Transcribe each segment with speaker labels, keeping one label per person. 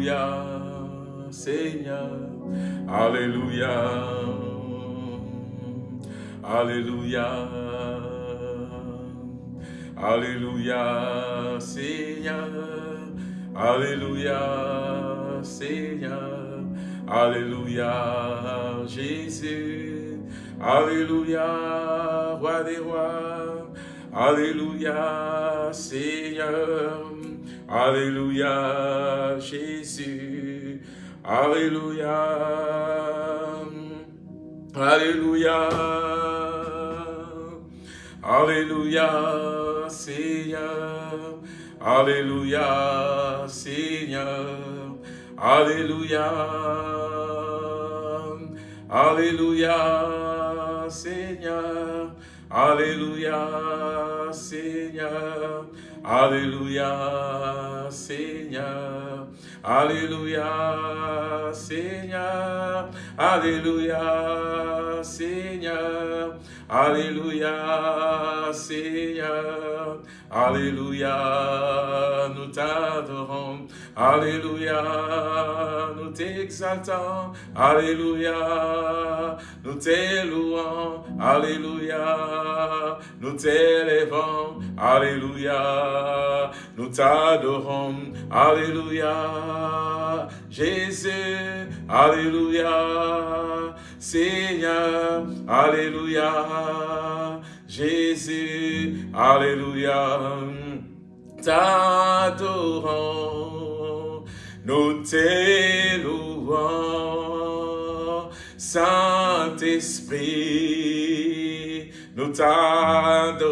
Speaker 1: Alléluia. Seigneur. Alléluia. Alléluia. Alléluia, Seigneur. Alléluia, Seigneur. Alléluia, Jésus. Alléluia, Roi des rois. Alléluia, Seigneur. Alléluia, Jésus. Alléluia. Alléluia. Alléluia, Seigneur. Alléluia, Seigneur. Alléluia. Alléluia, Seigneur. Alléluia, Seigneur. Alléluia, Seigneur. Alléluia, Seigneur. Alléluia, Seigneur. Alléluia, Seigneur. Alléluia, nous t'adorons. Alléluia, nous t'exaltons. Alléluia, nous t'élouons. Alléluia, nous t'élevons. Alléluia, nous t'adorons. Alléluia, Jésus. Alléluia, Seigneur. Alléluia, Jésus. Alléluia. T'adorons, nous t'élouons, Saint-Esprit, nous t'adorons,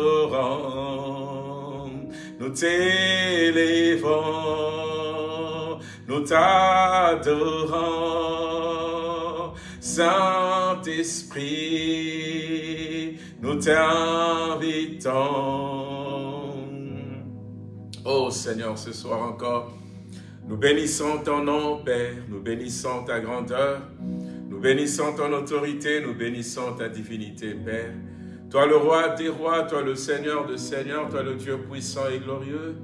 Speaker 1: nous t'élevons, nous t'adorons, Saint-Esprit, nous t'invitons. Oh Seigneur, ce soir encore, nous bénissons ton nom, Père, nous bénissons ta grandeur, nous bénissons ton autorité, nous bénissons ta divinité, Père. Toi le roi des rois, toi le Seigneur de seigneurs, toi le Dieu puissant et glorieux.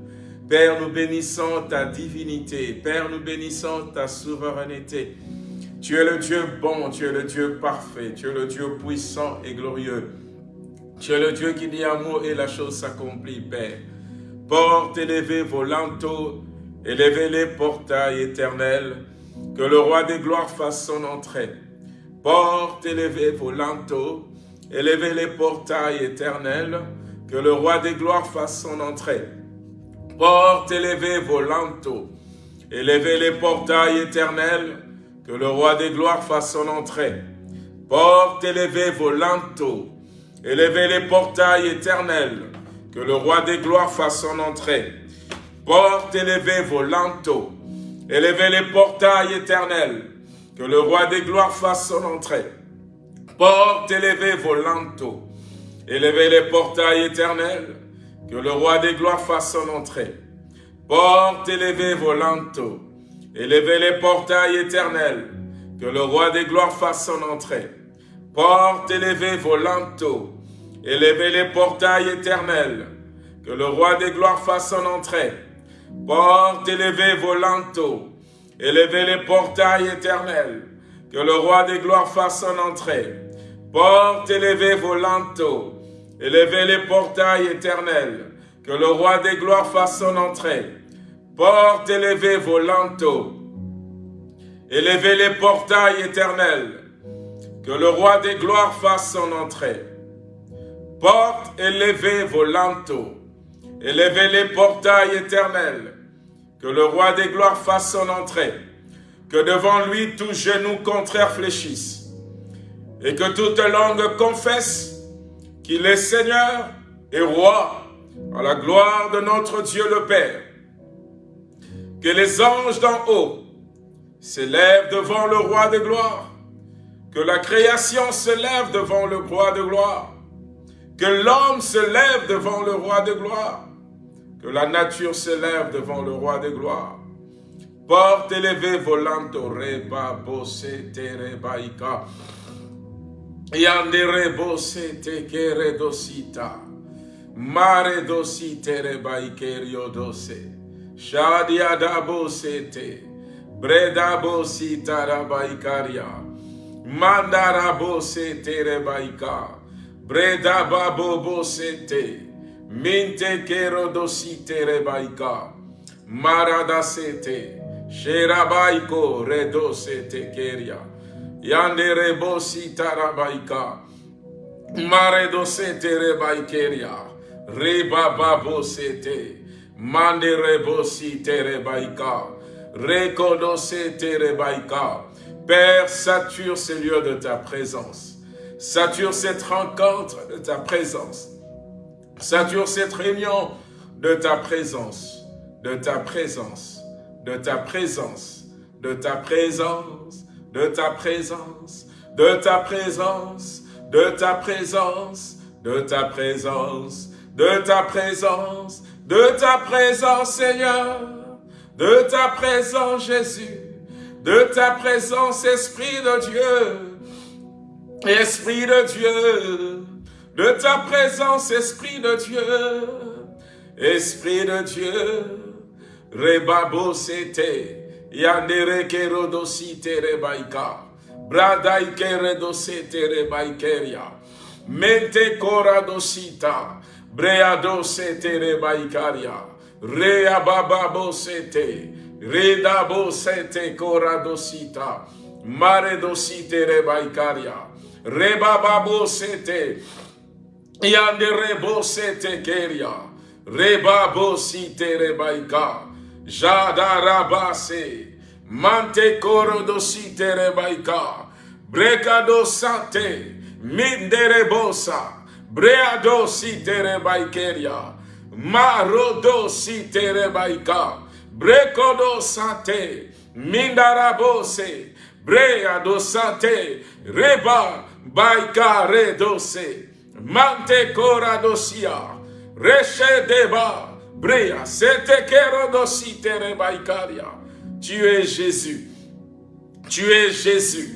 Speaker 1: Père, nous bénissons ta divinité. Père, nous bénissons ta souveraineté. Tu es le Dieu bon, tu es le Dieu parfait, tu es le Dieu puissant et glorieux. Tu es le Dieu qui dit un mot et la chose s'accomplit, Père. Porte élevée vos linteaux, élevez les portails éternels, que le roi des gloires fasse son entrée. Porte élevée vos linteaux, élevez les portails éternels, que le roi des gloires fasse son entrée. Porte élevez vos linteaux, élevez les portails éternels, que le roi des gloires fasse son entrée. Porte élevez vos linteaux, élevez les portails éternels, que le roi des gloires fasse son entrée. Porte élevez vos linteaux, élevez les portails éternels, que le roi des gloires fasse son entrée. Porte élevez vos linteaux, élevez les portails éternels, que le roi des gloires fasse son entrée. Porte élevez vos élevez les portails éternels, que le roi des gloires fasse son entrée. Porte élevez vos linteaux, élevez les portails éternels, que le roi des gloires fasse son entrée. Porte élevez vos linteaux, élevez les portails éternels, que le roi des gloires fasse son entrée. Porte élevez vos linteaux, élevez les portails éternels, que le roi des gloires fasse son entrée. Porte élevez vos linteaux, élevez les portails éternels, que le roi des gloires fasse son entrée. Porte élevez vos linteaux, élevez les portails éternels, que le roi des gloires fasse son entrée. que devant lui tout genou contraire fléchisse, et que toute langue confesse qu'il est Seigneur et Roi, à la gloire de notre Dieu le Père. Que les anges d'en haut s'élèvent devant le Roi de gloire, que la création se lève devant le Roi de gloire, que l'homme se lève devant le Roi de gloire, la nature s'élève devant le roi des gloires. Porte élevée volante reba bosé terebaika. Yandere bosé tekere dosita. Mare dosi terebaiker dosé. Shadiada bosé te. Breda bosi tarabaikaria. Mandara bosé terebaika. Breda babo bosé te. Minte kerodosite rebaika. Maradasete. Sherabaiko redosete keria. Yande rebosita rabaika. Maredosete rebaikeria. Rebababosete. Mande rebosite rebaika. Rekodosete rebaika. Père, sature ces lieux de ta présence. Sature cette rencontre de ta présence. Sature cette réunion de ta présence. De ta présence de ta présence, de ta présence, de ta présence, de ta présence, de ta présence, de ta présence, de ta présence, de ta présence, Seigneur, de ta présence, Jésus, de ta présence, Esprit de Dieu, Esprit de Dieu, de ta présence, Esprit de Dieu, Esprit de Dieu, Rebabo sete. Yandere kerodosite rebaika. Bradai keredosete rebaikeria. Mente koradosita. Breado sete rebaikaria. Rea bababo sete. Redabo sete koradosita. Mare dosite rebaikaria. Rebababo sete. Yandere bo sete keria. Rebabo site rebaika. Jadarabase, Mante Korodosite Rebaika, Brekado Sante, Minderebosa, Breado Site Rebaikeria, Marodo Site Rebaika, Brekodo Sate, Mindarabose, Breado Sate, Reba, Baika Redose, Mante Koradosia, Reche Deba, Brea, Tu es Jésus. Tu es Jésus.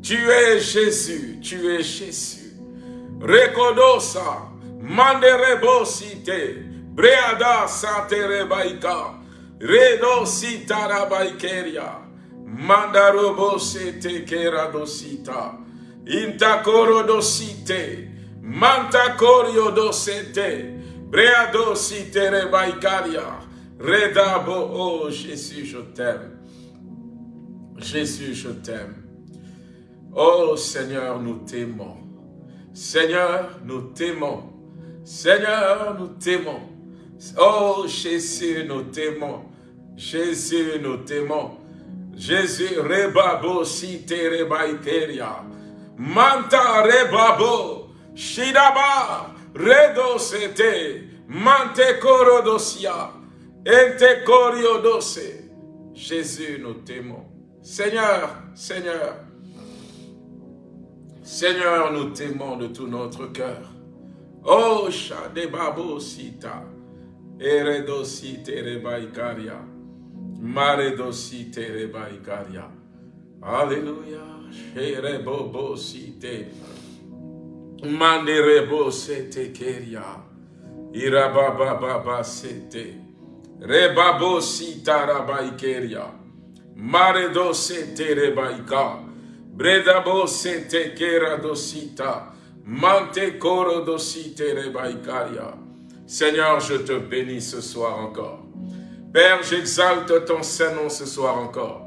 Speaker 1: Tu es Jésus. Tu es Jésus. Rekodosa. Manderebosite. Breada saterebaika. Redo sitarabaikeria. Mandarobosete keradosita. Intakoro dosite. Mantakorio dosete. Breado si baikaria. Redabo, oh Jésus, je t'aime. Jésus, je t'aime. Oh Seigneur, nous t'aimons. Seigneur, nous t'aimons. Seigneur, nous t'aimons. Oh Jésus, nous t'aimons. Jésus, nous t'aimons. Jésus, rebabo si baikeria. Manta rebabo, shidaba, Redo sete, mante dosia, ente dose. Jésus, nous t'aimons. Seigneur, Seigneur, Seigneur, nous t'aimons de tout notre cœur. Oh, Shadebabo Sita, Eredosi Terebaikaria, Maredosi Terebaikaria. Alléluia, Sherebobo Site. Manderebo sete keria. Irababa baba sete. Rebabo sita rabaikeria. Maredo sete rebaika. Bredabo sete kera dosita. Mante koro dosite rebaikaria. Seigneur, je te bénis ce soir encore. Père, j'exalte ton Saint-Nom ce soir encore.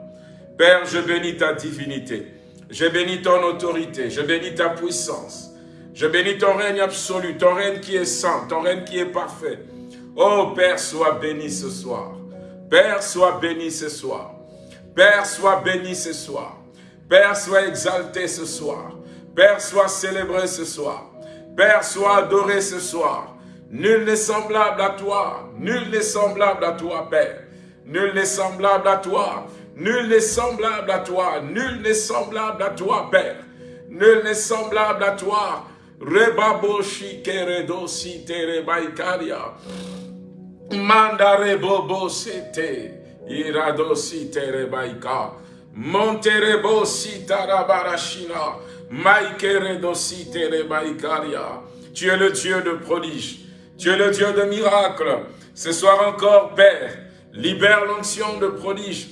Speaker 1: Père, je bénis ta divinité. Je bénis ton autorité. Je bénis ta puissance. Je bénis ton règne absolu, ton règne qui est saint, ton règne qui est parfait. Oh Père, sois béni ce soir. Père, sois béni ce soir. Père, sois béni ce soir. Père, sois exalté ce soir. Père, sois célébré ce soir. Père, sois adoré ce soir. Nul n'est semblable à toi. Nul n'est semblable à toi, Père. Nul n'est semblable à toi. Nul n'est semblable à toi. Nul n'est semblable à toi, Père. Nul n'est semblable à toi. Rebabo shikeredo si terebaikaria. Mandare bobo sete. Irado si terebaika. Monterebo si tarabarashina. Maikeredo si terebaikaria. Tu es le Dieu de prodige. Tu es le Dieu de miracles. Ce soir encore, Père, libère l'onction de prodige.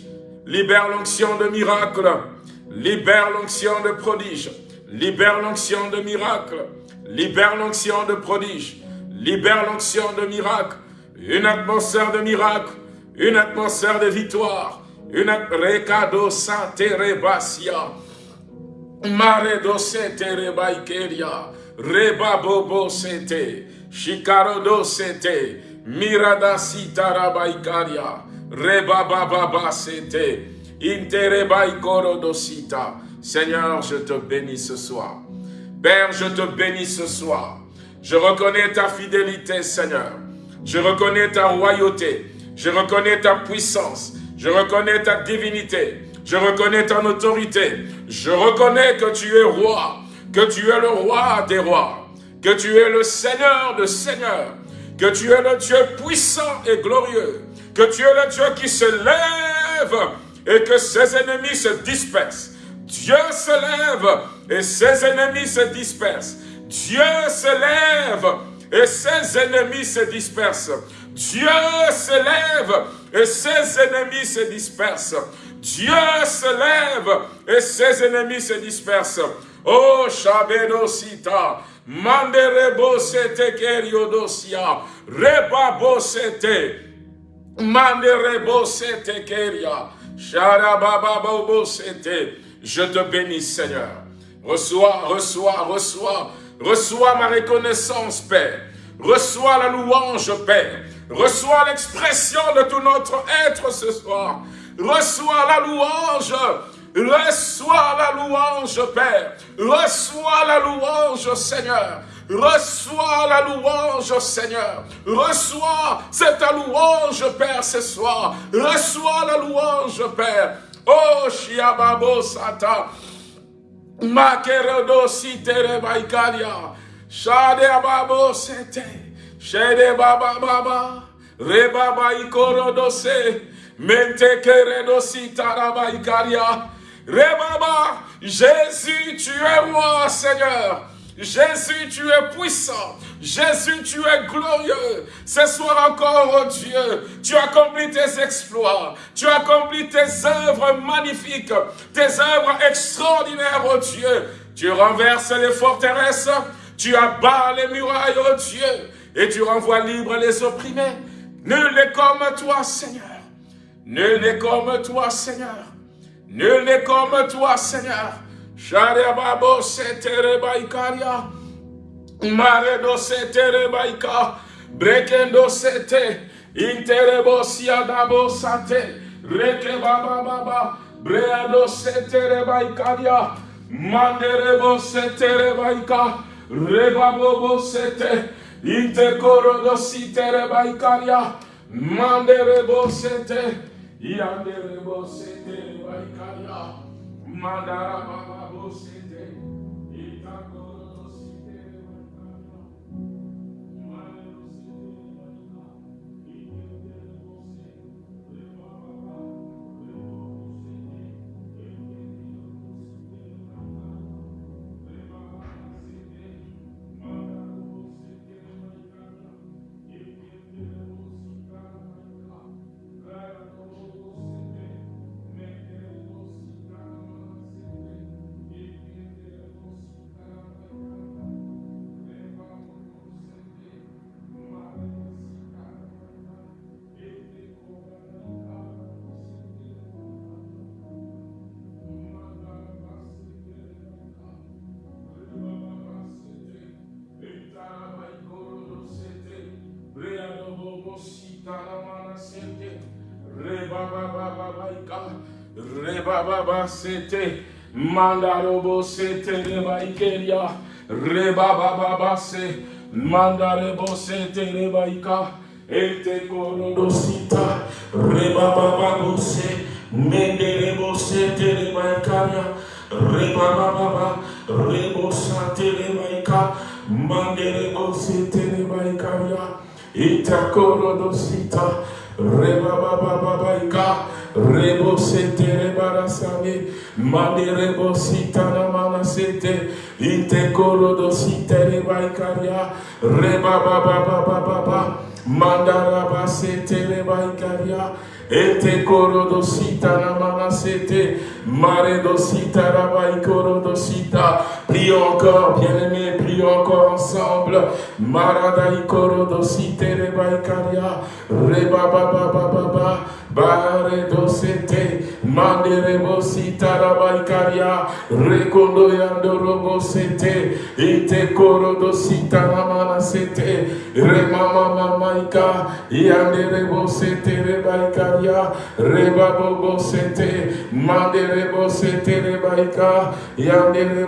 Speaker 1: Libère l'onction de miracle. Libère l'onction de prodige. Libère l'onction de miracle. Libère l'onction de prodige. Libère l'onction de miracle. Une atmosphère de miracle. Une atmosphère de victoire. Une recado rebasia. Mare dosete rebaikeria. Reba bobo sete. Shikaro sete. Mirada sitarabaikaria. Reba baba sete. Interebaikoro dosita. Seigneur, je te bénis ce soir. Père, je te bénis ce soir. Je reconnais ta fidélité, Seigneur. Je reconnais ta royauté. Je reconnais ta puissance. Je reconnais ta divinité. Je reconnais ton autorité. Je reconnais que tu es roi. Que tu es le roi des rois. Que tu es le Seigneur de seigneurs. Que tu es le Dieu puissant et glorieux. Que tu es le Dieu qui se lève et que ses ennemis se dispersent. Dieu se lève et ses ennemis se dispersent. Dieu se lève et ses ennemis se dispersent. Dieu se lève et ses ennemis se dispersent. Dieu se lève et ses ennemis se dispersent. Oh, Shabedo Sita, Manderebo Sete Keriodosia, Rebabo Sete, Manderebo Sete Keria, Sharababo Sete, je te bénis, Seigneur. Reçois, reçois, reçois, reçois ma reconnaissance, Père. Reçois la louange, Père. Reçois l'expression de tout notre être ce soir. Reçois la louange. Reçois la louange, Père. Reçois la louange, Seigneur. Reçois la louange, Seigneur. Reçois cette louange, Père, ce soir. Reçois la louange, Père. Oh, Shiababo Sata. Makerodo Sitere Baikaria. Shade Ababo Sete. Shade Baba Baba. Rebaba Ikorodo Se. Mente Keredo Sitara Baikaria. Rebaba. Jésus, tu es roi, Seigneur. Jésus, tu es puissant. Jésus, tu es glorieux. Ce soir encore, oh Dieu, tu accomplis tes exploits. Tu accomplis tes œuvres magnifiques, tes œuvres extraordinaires, oh Dieu. Tu renverses les forteresses, tu abats les murailles, oh Dieu, et tu renvoies libres les opprimés. Nul n'est comme toi, Seigneur. Nul n'est comme toi, Seigneur. Nul n'est comme toi, Seigneur. Sharebabo setere baikaria. Maredo setere baika. Brekendo sete. Interebo siadabo sate. Reke baba baba. Breado setere baikaria. Manderebo setere baika. Rebabobo sete. Interkoro sitere baikaria. Manderebo sete. Yanderebo setere baikaria. Mandara baba. Rebababa sete, mandarobo sete reba ikeria, reba baba base, mandarebo sete reba ika, ete korodo sita, reba baba bose, menderebo sete reba ikaria, reba baba rebo sate reba ika, manderebo sete reba ikaria, ete korodo sita, Rebabababaika, Rebo Sete Rebarasani, Mani Rebo Sitana Manasete, Intekolo Dosite Rebaikaria, Rebabababababa, Mandarabasete Rebaikaria, Ete korodosita namanasete, maredosita rabaikorodosita. Prie encore, bien-aimé, prie encore ensemble. Maradaikorodosite rebaikaria, rebababababa bare dosete mandere bosita la baikaria rekondo yandoro bosete ite koro dosita la manasete remama mamaika yandere bosete re baikaria rebabo bosete mandere bosete re baika yandere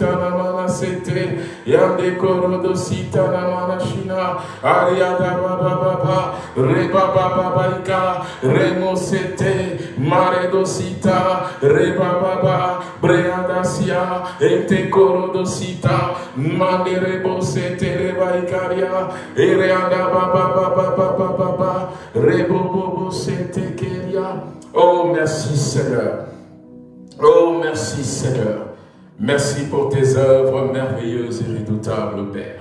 Speaker 1: la manasete yande koro dosita la manashina ariada baba baba rebaba babaika Remosete, Maredosita, Rebababa, Breadasia, Entecorodosita, Manerebosete, Rebaicaria, Ereada Baba Baba Baba Baba, Rebobobosete Keria. Oh merci Seigneur. Oh merci Seigneur. Merci pour tes œuvres merveilleuses et redoutables, Père.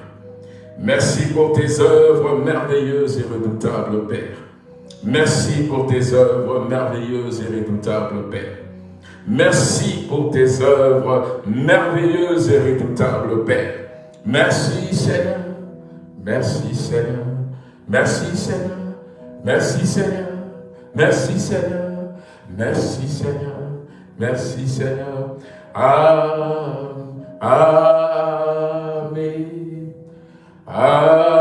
Speaker 1: Merci pour tes œuvres merveilleuses et redoutables, Père. Merci pour tes œuvres merveilleuses et redoutables, Père. Merci pour tes œuvres merveilleuses et redoutables, Père. Merci Seigneur. Merci Seigneur. Merci Seigneur. Merci Seigneur. Merci Seigneur. Merci Seigneur. Merci Seigneur. Amen. Amen.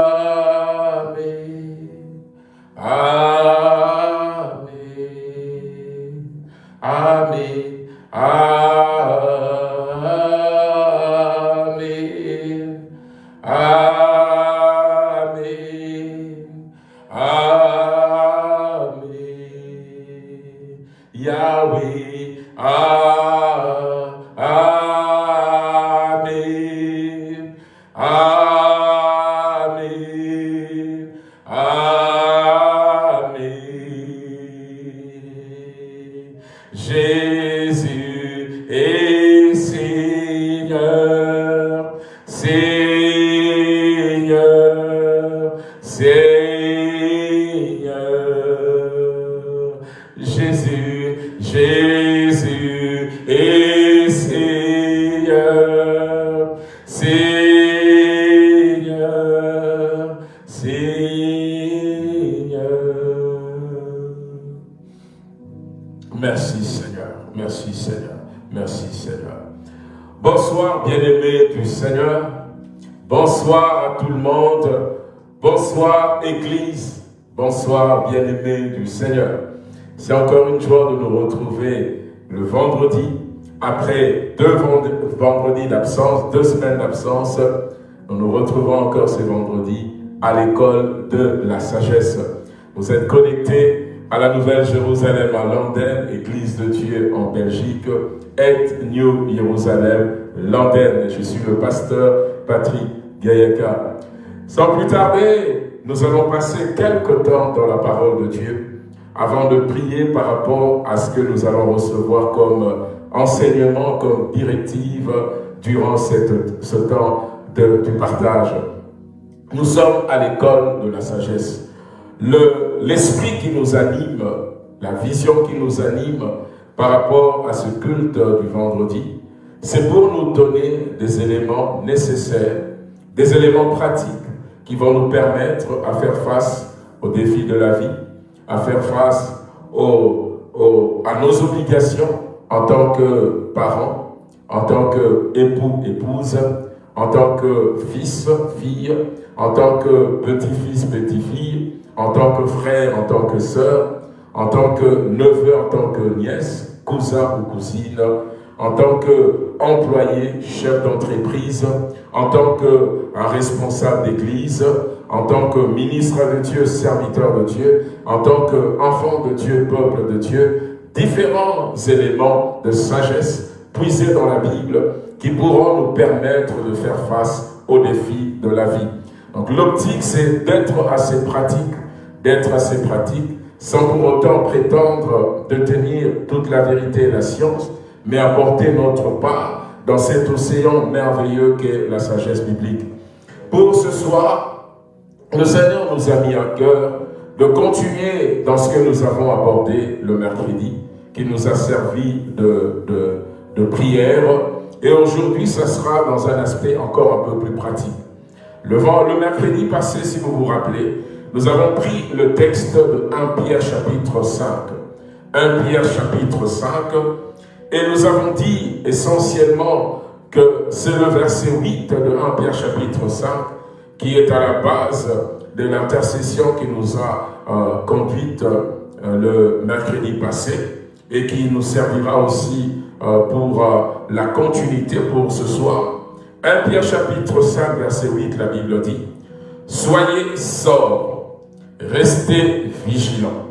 Speaker 1: Bien-aimés du Seigneur. C'est encore une joie de nous retrouver le vendredi, après deux vendredis d'absence, deux semaines d'absence, nous nous retrouvons encore ce vendredi à l'école de la sagesse. Vous êtes connectés à la Nouvelle Jérusalem à Landen, Église de Dieu en Belgique, et New Jérusalem, Landen. Je suis le pasteur Patrick Gayaka. Sans plus tarder, nous allons passer quelques temps dans la parole de Dieu avant de prier par rapport à ce que nous allons recevoir comme enseignement, comme directive durant ce temps de, du partage. Nous sommes à l'école de la sagesse l'esprit qui nous anime, la vision qui nous anime par rapport à ce culte du vendredi, c'est pour nous donner des éléments nécessaires, des éléments pratiques qui vont nous permettre à faire face aux défis de la vie, à faire face aux, aux, à nos obligations en tant que parents, en tant qu'époux, épouse, en tant que fils, fille, en tant que petit-fils, petit-fille, en tant que frère, en tant que sœur, en tant que neveu, en tant que nièce, cousin ou cousine, en tant qu'employé, chef d'entreprise, en tant que responsable d'église, en tant que ministre de Dieu, serviteur de Dieu, en tant qu'enfant de Dieu, peuple de Dieu, différents éléments de sagesse puisés dans la Bible qui pourront nous permettre de faire face aux défis de la vie. Donc l'optique, c'est d'être assez pratique, d'être assez pratique, sans pour autant prétendre de tenir toute la vérité et la science, mais apporter notre part dans cet océan merveilleux qu'est la sagesse biblique. Pour ce soir, le Seigneur nous a mis à cœur de continuer dans ce que nous avons abordé le mercredi, qui nous a servi de, de, prière. Et aujourd'hui, ça sera dans un aspect encore un peu plus pratique. Le, le mercredi passé, si vous vous rappelez, nous avons pris le texte de 1 Pierre chapitre 5. 1 Pierre chapitre 5. Et nous avons dit essentiellement que c'est le verset 8 de 1 Pierre chapitre 5 qui est à la base de l'intercession qui nous a euh, conduite euh, le mercredi passé et qui nous servira aussi euh, pour euh, la continuité pour ce soir. 1 Pierre chapitre 5 verset 8, la Bible dit « Soyez sobres, restez vigilants.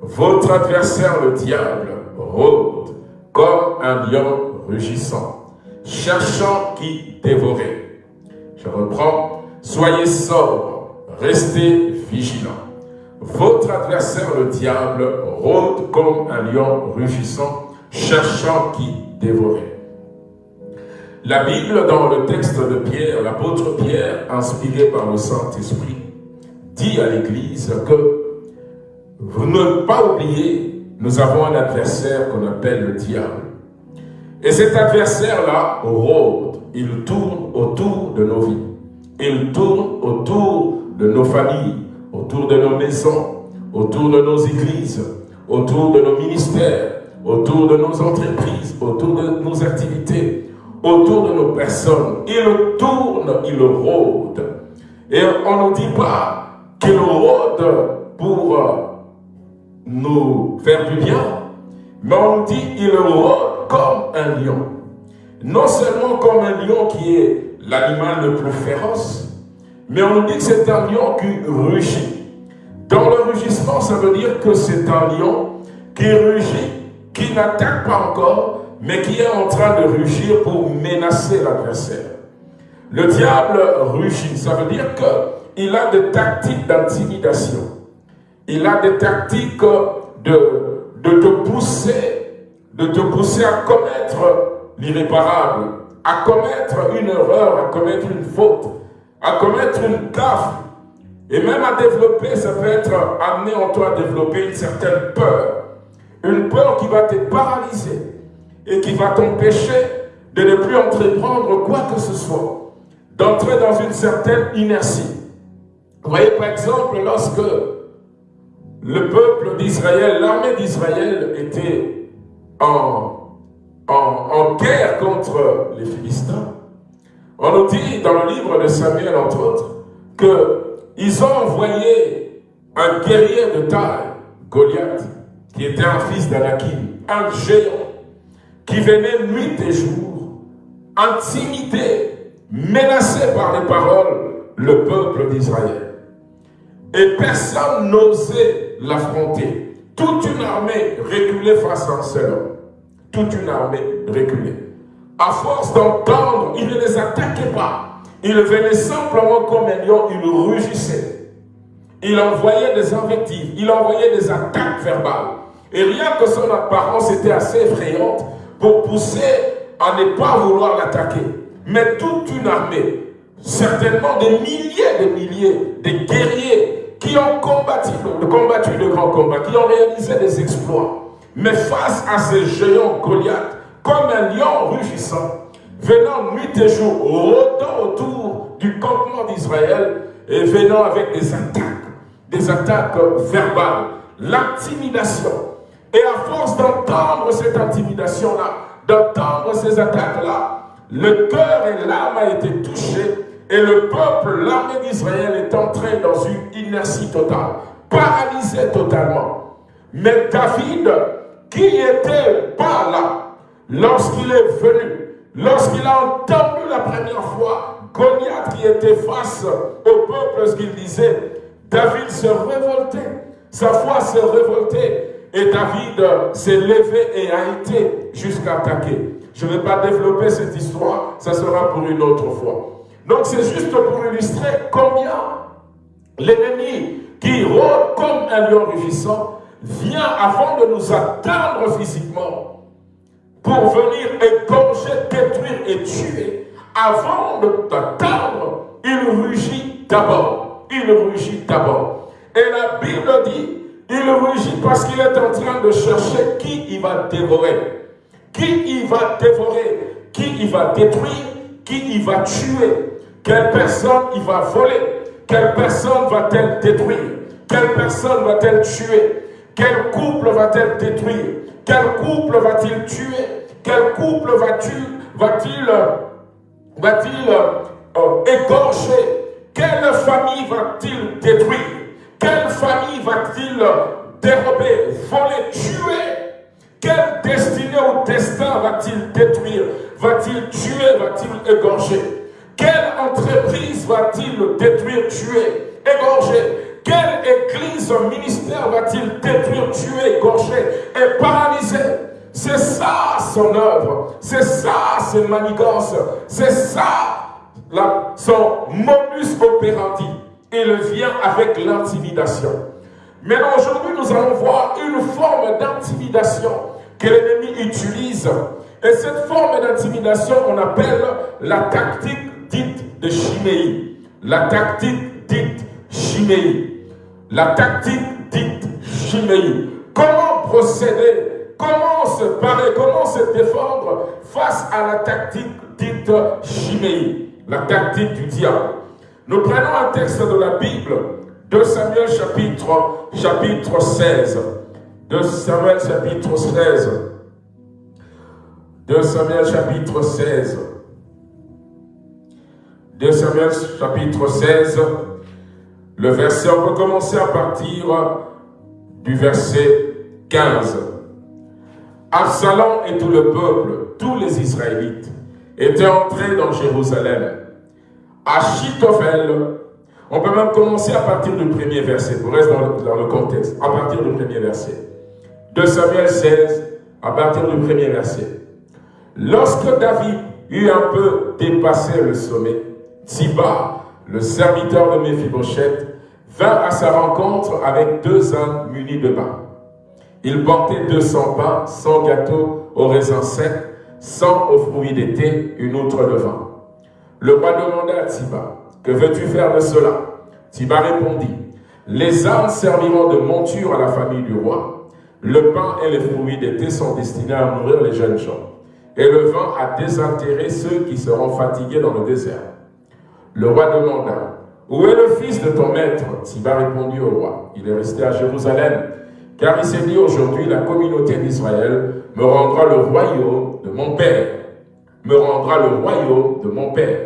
Speaker 1: Votre adversaire le diable rôde comme un lion rugissant, cherchant qui dévorer. » Je reprends « Soyez sobres, restez vigilants. Votre adversaire, le diable, rôde comme un lion rugissant, cherchant qui dévorer. La Bible, dans le texte de Pierre, l'apôtre Pierre, inspiré par le Saint-Esprit, dit à l'Église que vous ne pas oublier, nous avons un adversaire qu'on appelle le diable. Et cet adversaire-là rôde, il tourne autour de nos vies. Il tourne autour de nos familles, autour de nos maisons, autour de nos églises, autour de nos ministères, autour de nos entreprises, autour de nos activités, autour de nos personnes. Il tourne, il rôde. Et on ne dit pas qu'il rôde pour euh, nous faire du bien, mais on dit il rôde comme un lion. Non seulement comme un lion qui est l'animal le plus féroce, mais on nous dit que c'est un lion qui rugit. Dans le rugissement, ça veut dire que c'est un lion qui rugit, qui n'attaque pas encore, mais qui est en train de rugir pour menacer l'adversaire. Le diable rugit, ça veut dire qu'il a des tactiques d'intimidation. Il a des tactiques de, de te pousser, de te pousser à commettre l'irréparable, à commettre une erreur, à commettre une faute, à commettre une gaffe, et même à développer, ça peut être amené en toi à développer une certaine peur. Une peur qui va te paralyser et qui va t'empêcher de ne plus entreprendre quoi que ce soit. D'entrer dans une certaine inertie. Vous voyez par exemple lorsque le peuple d'Israël, l'armée d'Israël était en, guerre contre les Philistins, on nous dit dans le livre de Samuel, entre autres, qu'ils ont envoyé un guerrier de taille, Goliath, qui était un fils d'Anakim, un géant, qui venait nuit et jour, intimider, menacer par les paroles le peuple d'Israël. Et personne n'osait l'affronter. Toute une armée reculait face à un seul homme. Toute une armée reculait à force d'entendre, il ne les attaquait pas. Il venait simplement comme un lion, il rugissait. Il envoyait des invectives, il envoyait des attaques verbales. Et rien que son apparence était assez effrayante pour pousser à ne pas vouloir l'attaquer. Mais toute une armée, certainement des milliers de milliers de guerriers qui ont combattu, combattu de grands combats, qui ont réalisé des exploits. Mais face à ces géants Goliath, comme un lion rugissant, venant nuit et jour, rôdant autour du campement d'Israël et venant avec des attaques, des attaques verbales, l'intimidation. Et à force d'entendre cette intimidation-là, d'entendre ces attaques-là, le cœur et l'âme a été touché et le peuple, l'armée d'Israël est entré dans une inertie totale, paralysé totalement. Mais David
Speaker 2: qui était pas là lorsqu'il est venu, lorsqu'il a entendu la première fois Goliath qui était face au peuple, lorsqu'il disait, David se révoltait, sa foi se révoltait, et David s'est levé et a été jusqu'à attaquer. Je ne vais pas développer cette histoire, ça sera pour une autre fois. Donc c'est juste pour illustrer combien l'ennemi qui rôde comme un lion rugissant vient avant de nous atteindre physiquement pour venir égorger, détruire et tuer. Avant de t'atteindre, il rugit d'abord. Il rugit d'abord. Et la Bible dit, il rugit parce qu'il est en train de chercher qui il va dévorer. Qui il va dévorer, qui il va détruire, qui il va tuer, quelle personne il va voler, quelle personne va-t-elle détruire, quelle personne va-t-elle tuer, quel couple va-t-elle détruire, quel couple va-t-il tuer, quel couple va-t-il va-t-il euh, égorger, quelle famille va-t-il détruire, quelle famille va-t-il dérober, voler, tuer? Quelle destinée ou destin va-t-il détruire? Va-t-il tuer? Va-t-il égorger? Quelle entreprise va-t-il détruire, tuer, égorger? Quelle église, ministère va-t-il détruire, tuer, égorger et paralyser? C'est ça son œuvre. C'est ça ses manigances. C'est ça son modus operandi. Il vient avec l'intimidation. Mais aujourd'hui, nous allons voir une forme d'intimidation que l'ennemi utilise. Et cette forme d'intimidation, on appelle la tactique de chiméie. La tactique dite chiméie. La tactique dite chiméie. Comment procéder? Comment se parer? Comment se défendre face à la tactique dite chiméie La tactique du diable. Nous prenons un texte de la Bible, de Samuel chapitre, chapitre 16. 2 Samuel chapitre 16. 2 Samuel chapitre 16. 2 Samuel chapitre 16. Le verset, on peut commencer à partir du verset 15. Absalom et tout le peuple, tous les Israélites, étaient entrés dans Jérusalem. Achitophel, on peut même commencer à partir du premier verset, pour rester dans le contexte, à partir du premier verset de Samuel 16, à partir du premier verset. Lorsque David eut un peu dépassé le sommet, Tiba, le serviteur de Méphibosheth, vint à sa rencontre avec deux ânes munis de pain. Il portait 200 pains, 100 gâteaux au raisin sec, 100 aux fruits d'été, une outre de vin. Le roi demanda à Tiba, que veux-tu faire de cela? Tiba répondit, les ânes serviront de monture à la famille du roi, le pain et les fruits d'été sont destinés à nourrir les jeunes gens, et le vin à désintérer ceux qui seront fatigués dans le désert. Le roi demanda, Où est le fils de ton maître? Tiba répondit au roi, Il est resté à Jérusalem, car il s'est dit aujourd'hui, la communauté d'Israël me rendra le royaume de mon père. Me rendra le royaume de mon père.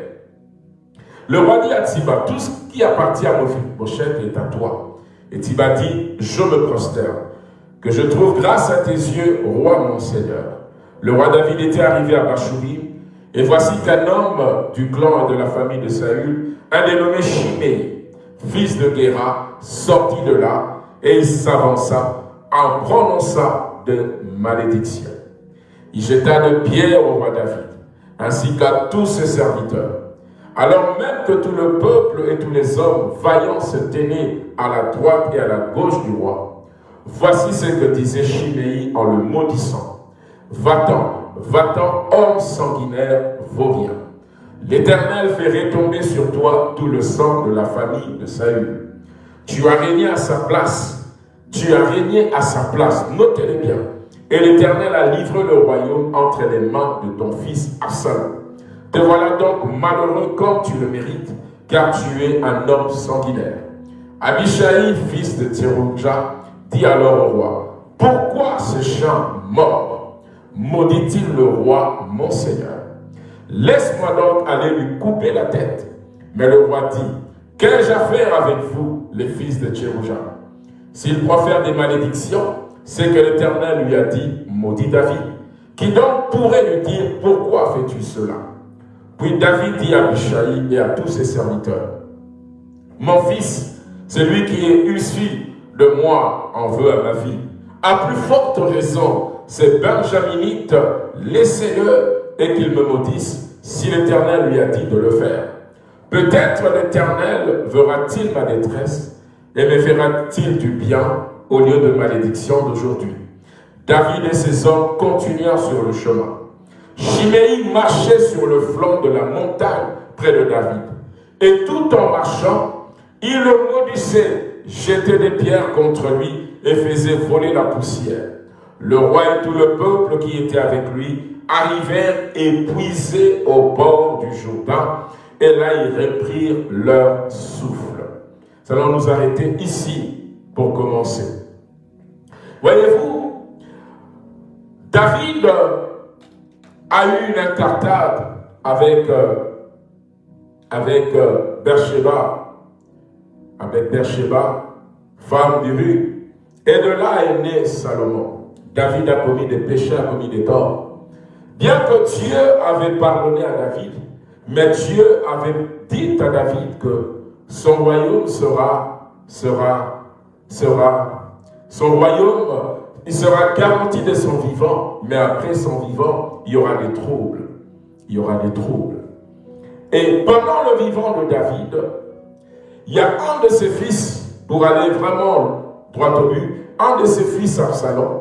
Speaker 2: Le roi dit à Tiba, tout ce qui appartient à Mephibosheth est à toi. Et Tiba dit, je me prosterne que je trouve grâce à tes yeux, roi mon Seigneur. Le roi David était arrivé à Bachourim, et voici qu'un homme du clan et de la famille de Saül, un dénommé Chimé, fils de Guéra, sortit de là, et il s'avança en prononçant de malédictions. Il jeta de pierres au roi David, ainsi qu'à tous ses serviteurs. Alors même que tout le peuple et tous les hommes vaillants se tenaient à la droite et à la gauche du roi, Voici ce que disait Chiméi en le maudissant. Va-t'en, va-t'en, homme sanguinaire, vaurien. L'Éternel fait retomber sur toi tout le sang de la famille de Saül. Tu as régné à sa place. Tu as régné à sa place. Notez-le bien. Et l'Éternel a livré le royaume entre les mains de ton fils Absalom. Te voilà donc malheureux comme tu le mérites, car tu es un homme sanguinaire. Abishai, fils de Thérouja, dit alors au roi, pourquoi ce chant mort? Maudit-il le roi, mon Seigneur? Laisse-moi donc aller lui couper la tête. Mais le roi dit, qu'ai-je à faire avec vous, les fils de Tchérouja S'il profère des malédictions, c'est que l'Éternel lui a dit, maudit David. Qui donc pourrait lui dire, pourquoi fais-tu cela? Puis David dit à Abishai et à tous ses serviteurs, mon fils, celui qui est issu de moi en veut à ma vie. À plus forte raison, ces Benjaminites, laissez-le et qu'il me maudisse si l'Éternel lui a dit de le faire. Peut-être l'Éternel verra-t-il ma détresse et me fera-t-il du bien au lieu de malédiction d'aujourd'hui. David et ses hommes continuèrent sur le chemin. Chiméi marchait sur le flanc de la montagne près de David. Et tout en marchant, il le maudissait, jetait des pierres contre lui et faisait voler la poussière. Le roi et tout le peuple qui était avec lui arrivèrent épuisés au bord du Jourdain, et là ils reprirent leur souffle. Nous allons nous arrêter ici pour commencer. Voyez-vous, David a eu une incartade avec, euh, avec euh, Bersheba, avec femme du rue. Et de là est né Salomon. David a commis des péchés, a commis des torts. Bien que Dieu avait pardonné à David, mais Dieu avait dit à David que son royaume sera, sera, sera, son royaume, il sera garanti de son vivant, mais après son vivant, il y aura des troubles. Il y aura des troubles. Et pendant le vivant de David, il y a un de ses fils, pour aller vraiment droit au but, un de ses fils, Absalom,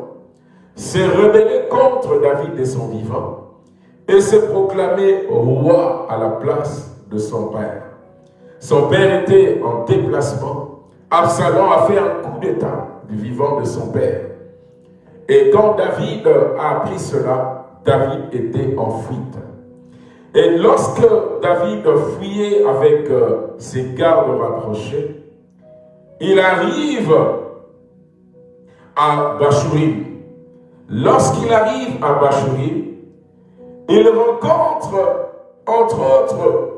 Speaker 2: s'est rebellé contre David et son vivant et s'est proclamé roi à la place de son père. Son père était en déplacement. Absalom a fait un coup d'état du vivant de son père. Et quand David a appris cela, David était en fuite. Et lorsque David fuyait avec euh, ses gardes rapprochés, il arrive à Bachurim. Lorsqu'il arrive à Bachurim, il rencontre, entre autres,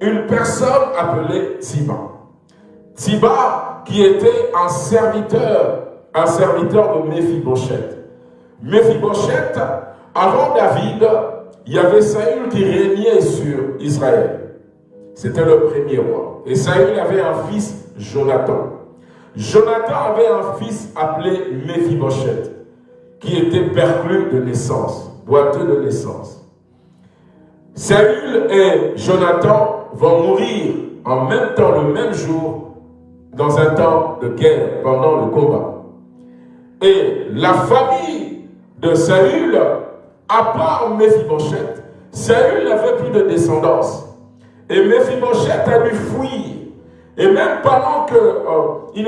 Speaker 2: une personne appelée Tiba. Tiba qui était un serviteur, un serviteur de Mephibosheth. Mephibosheth, avant David, il y avait Saül qui régnait sur Israël. C'était le premier roi. Et Saül avait un fils, Jonathan. Jonathan avait un fils appelé Mephibosheth qui était perclus de naissance, boiteux de naissance. Saül et Jonathan vont mourir en même temps, le même jour, dans un temps de guerre, pendant le combat. Et la famille de Saül, à part Mephibosheth, Saül n'avait plus de descendance. Et Mephibosheth a dû fuir et même pendant qu'il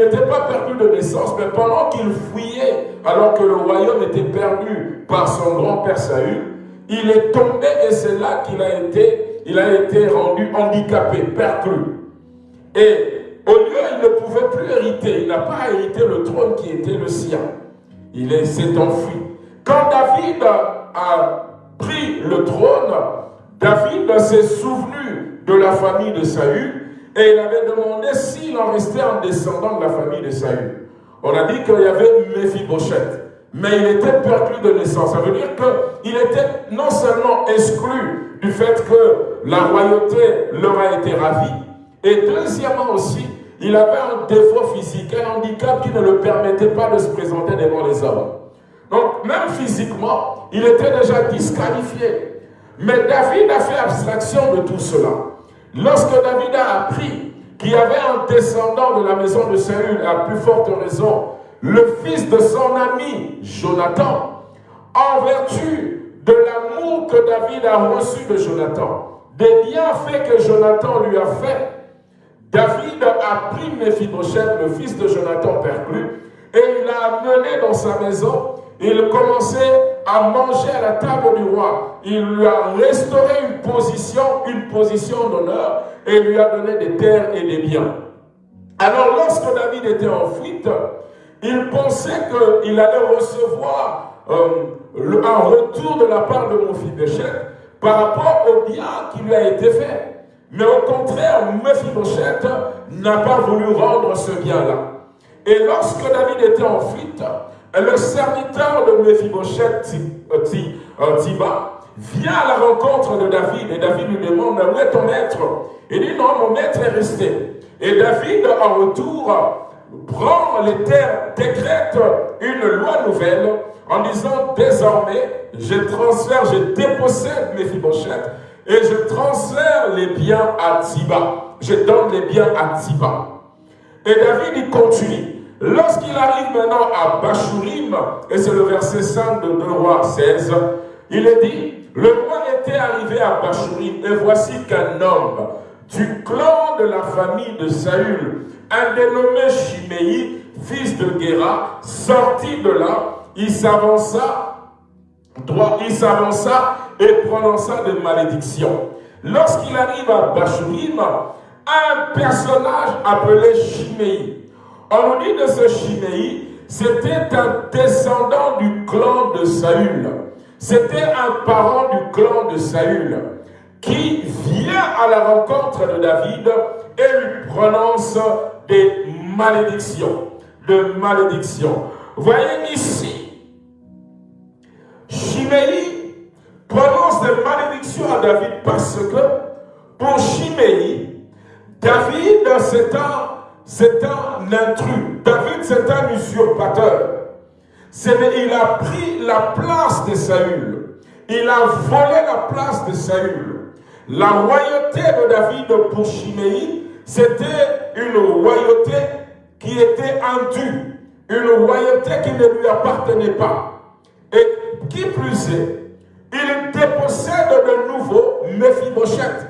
Speaker 2: euh, n'était pas perdu de naissance, mais pendant qu'il fuyait, alors que le royaume était perdu par son grand-père Saül, il est tombé et c'est là qu'il a été, a été rendu handicapé, perclus. Et au lieu, il ne pouvait plus hériter, il n'a pas hérité le trône qui était le sien. Il s'est enfui. Quand David a pris le trône, David s'est souvenu de la famille de Saül et il avait demandé s'il en restait un descendant de la famille de Saül. On a dit qu'il y avait Mephibosheth. Mais il était perdu de naissance. Ça veut dire qu'il était non seulement exclu du fait que la royauté leur a été ravie, et deuxièmement aussi, il avait un défaut physique, un handicap qui ne le permettait pas de se présenter devant les hommes. Donc, même physiquement, il était déjà disqualifié. Mais David a fait abstraction de tout cela. Lorsque David a appris qu'il y avait un descendant de la maison de Saül, à plus forte raison, le fils de son ami Jonathan, en vertu de l'amour que David a reçu de Jonathan, des bienfaits que Jonathan lui a fait, David a pris Mephibosheth, le fils de Jonathan perclus, et il l'a amené dans sa maison. Il commençait à manger à la table du roi. Il lui a restauré une position, une position d'honneur, et lui a donné des terres et des biens. Alors lorsque David était en fuite, il pensait qu'il allait recevoir euh, un retour de la part de Béchet par rapport au bien qui lui a été fait. Mais au contraire, Mephibosheth n'a pas voulu rendre ce bien-là. Et lorsque David était en fuite, le serviteur de Mephibosheth, euh, Tiba, vient à la rencontre de David. Et David lui demande, où est ton maître? Il dit, non, mon maître est resté. Et David, en retour, prend les terres, décrète une loi nouvelle en disant, désormais, je transfère, je dépossède Mephibosheth et je transfère les biens à Tiba. Je donne les biens à Tiba. Et David, il continue. Lorsqu'il arrive maintenant à Bachurim, et c'est le verset 5 de 2 rois 16, il est dit, le roi était arrivé à Bachurim, et voici qu'un homme du clan de la famille de Saül, un dénommé Chiméi, fils de Guéra, sortit de là, il s'avança, il s'avança et prononça des malédictions. Lorsqu'il arrive à Bachurim, un personnage appelé Chiméi. On nous dit de ce Chiméi, c'était un descendant du clan de Saül. C'était un parent du clan de Saül qui vient à la rencontre de David et lui prononce des malédictions. De malédictions. Voyez ici, Chiméi prononce des malédictions à David parce que pour Chiméi, David c'est un, intrus. David c'est un usurpateur il a pris la place de Saül. Il a volé la place de Saül. La royauté de David pour Chiméi, c'était une royauté qui était indue, une royauté qui ne lui appartenait pas. Et qui plus est, il dépossède de nouveau Mephibosheth.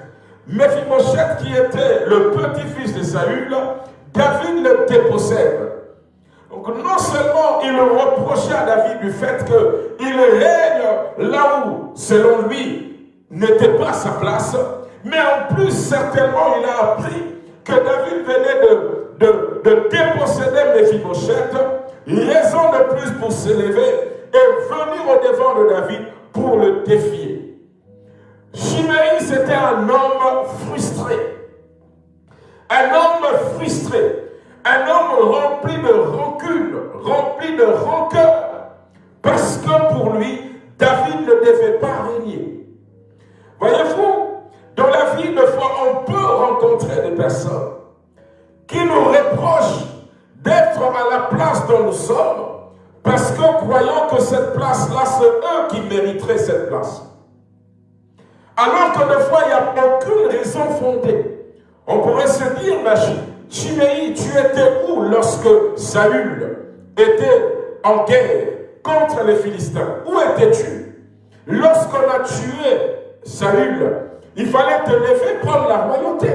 Speaker 2: Mephibosheth qui était le petit-fils de Saül, David le dépossède. Donc non seulement il reprochait à David du fait qu'il règne là où, selon lui, n'était pas sa place, mais en plus certainement il a appris que David venait de, de, de déposséder raison de plus pour s'élever et venir au devant de David pour le défier. Chiméi, c'était un homme frustré. Un homme frustré. Un homme rempli de rancune, rempli de rancœur, parce que pour lui, David ne devait pas régner. Voyez-vous, dans la vie, de fois, on peut rencontrer des personnes qui nous reprochent d'être à la place dont nous sommes, parce que croyant que cette place-là, c'est eux qui mériteraient cette place. Alors que des fois, il n'y a aucune raison fondée. On pourrait se dire, machine, Chiméi, tu étais où lorsque Saül était en guerre contre les Philistins? Où étais-tu? Lorsqu'on a tué Saül, il fallait te lever prendre la royauté.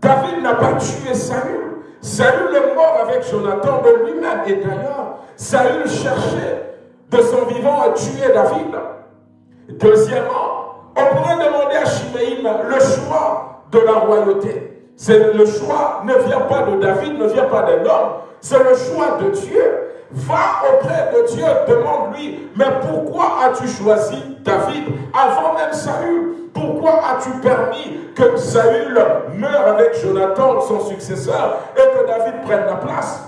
Speaker 2: David n'a pas tué Saül. Saül est mort avec Jonathan de lui-même. Et d'ailleurs, Saül cherchait de son vivant à tuer David. Deuxièmement, on pourrait demander à Chiméi le choix de la royauté. Le choix ne vient pas de David, ne vient pas d'un homme. C'est le choix de Dieu. Va auprès de Dieu, demande-lui, mais pourquoi as-tu choisi David avant même Saül? Pourquoi as-tu permis que Saül meure avec Jonathan, son successeur, et que David prenne la place?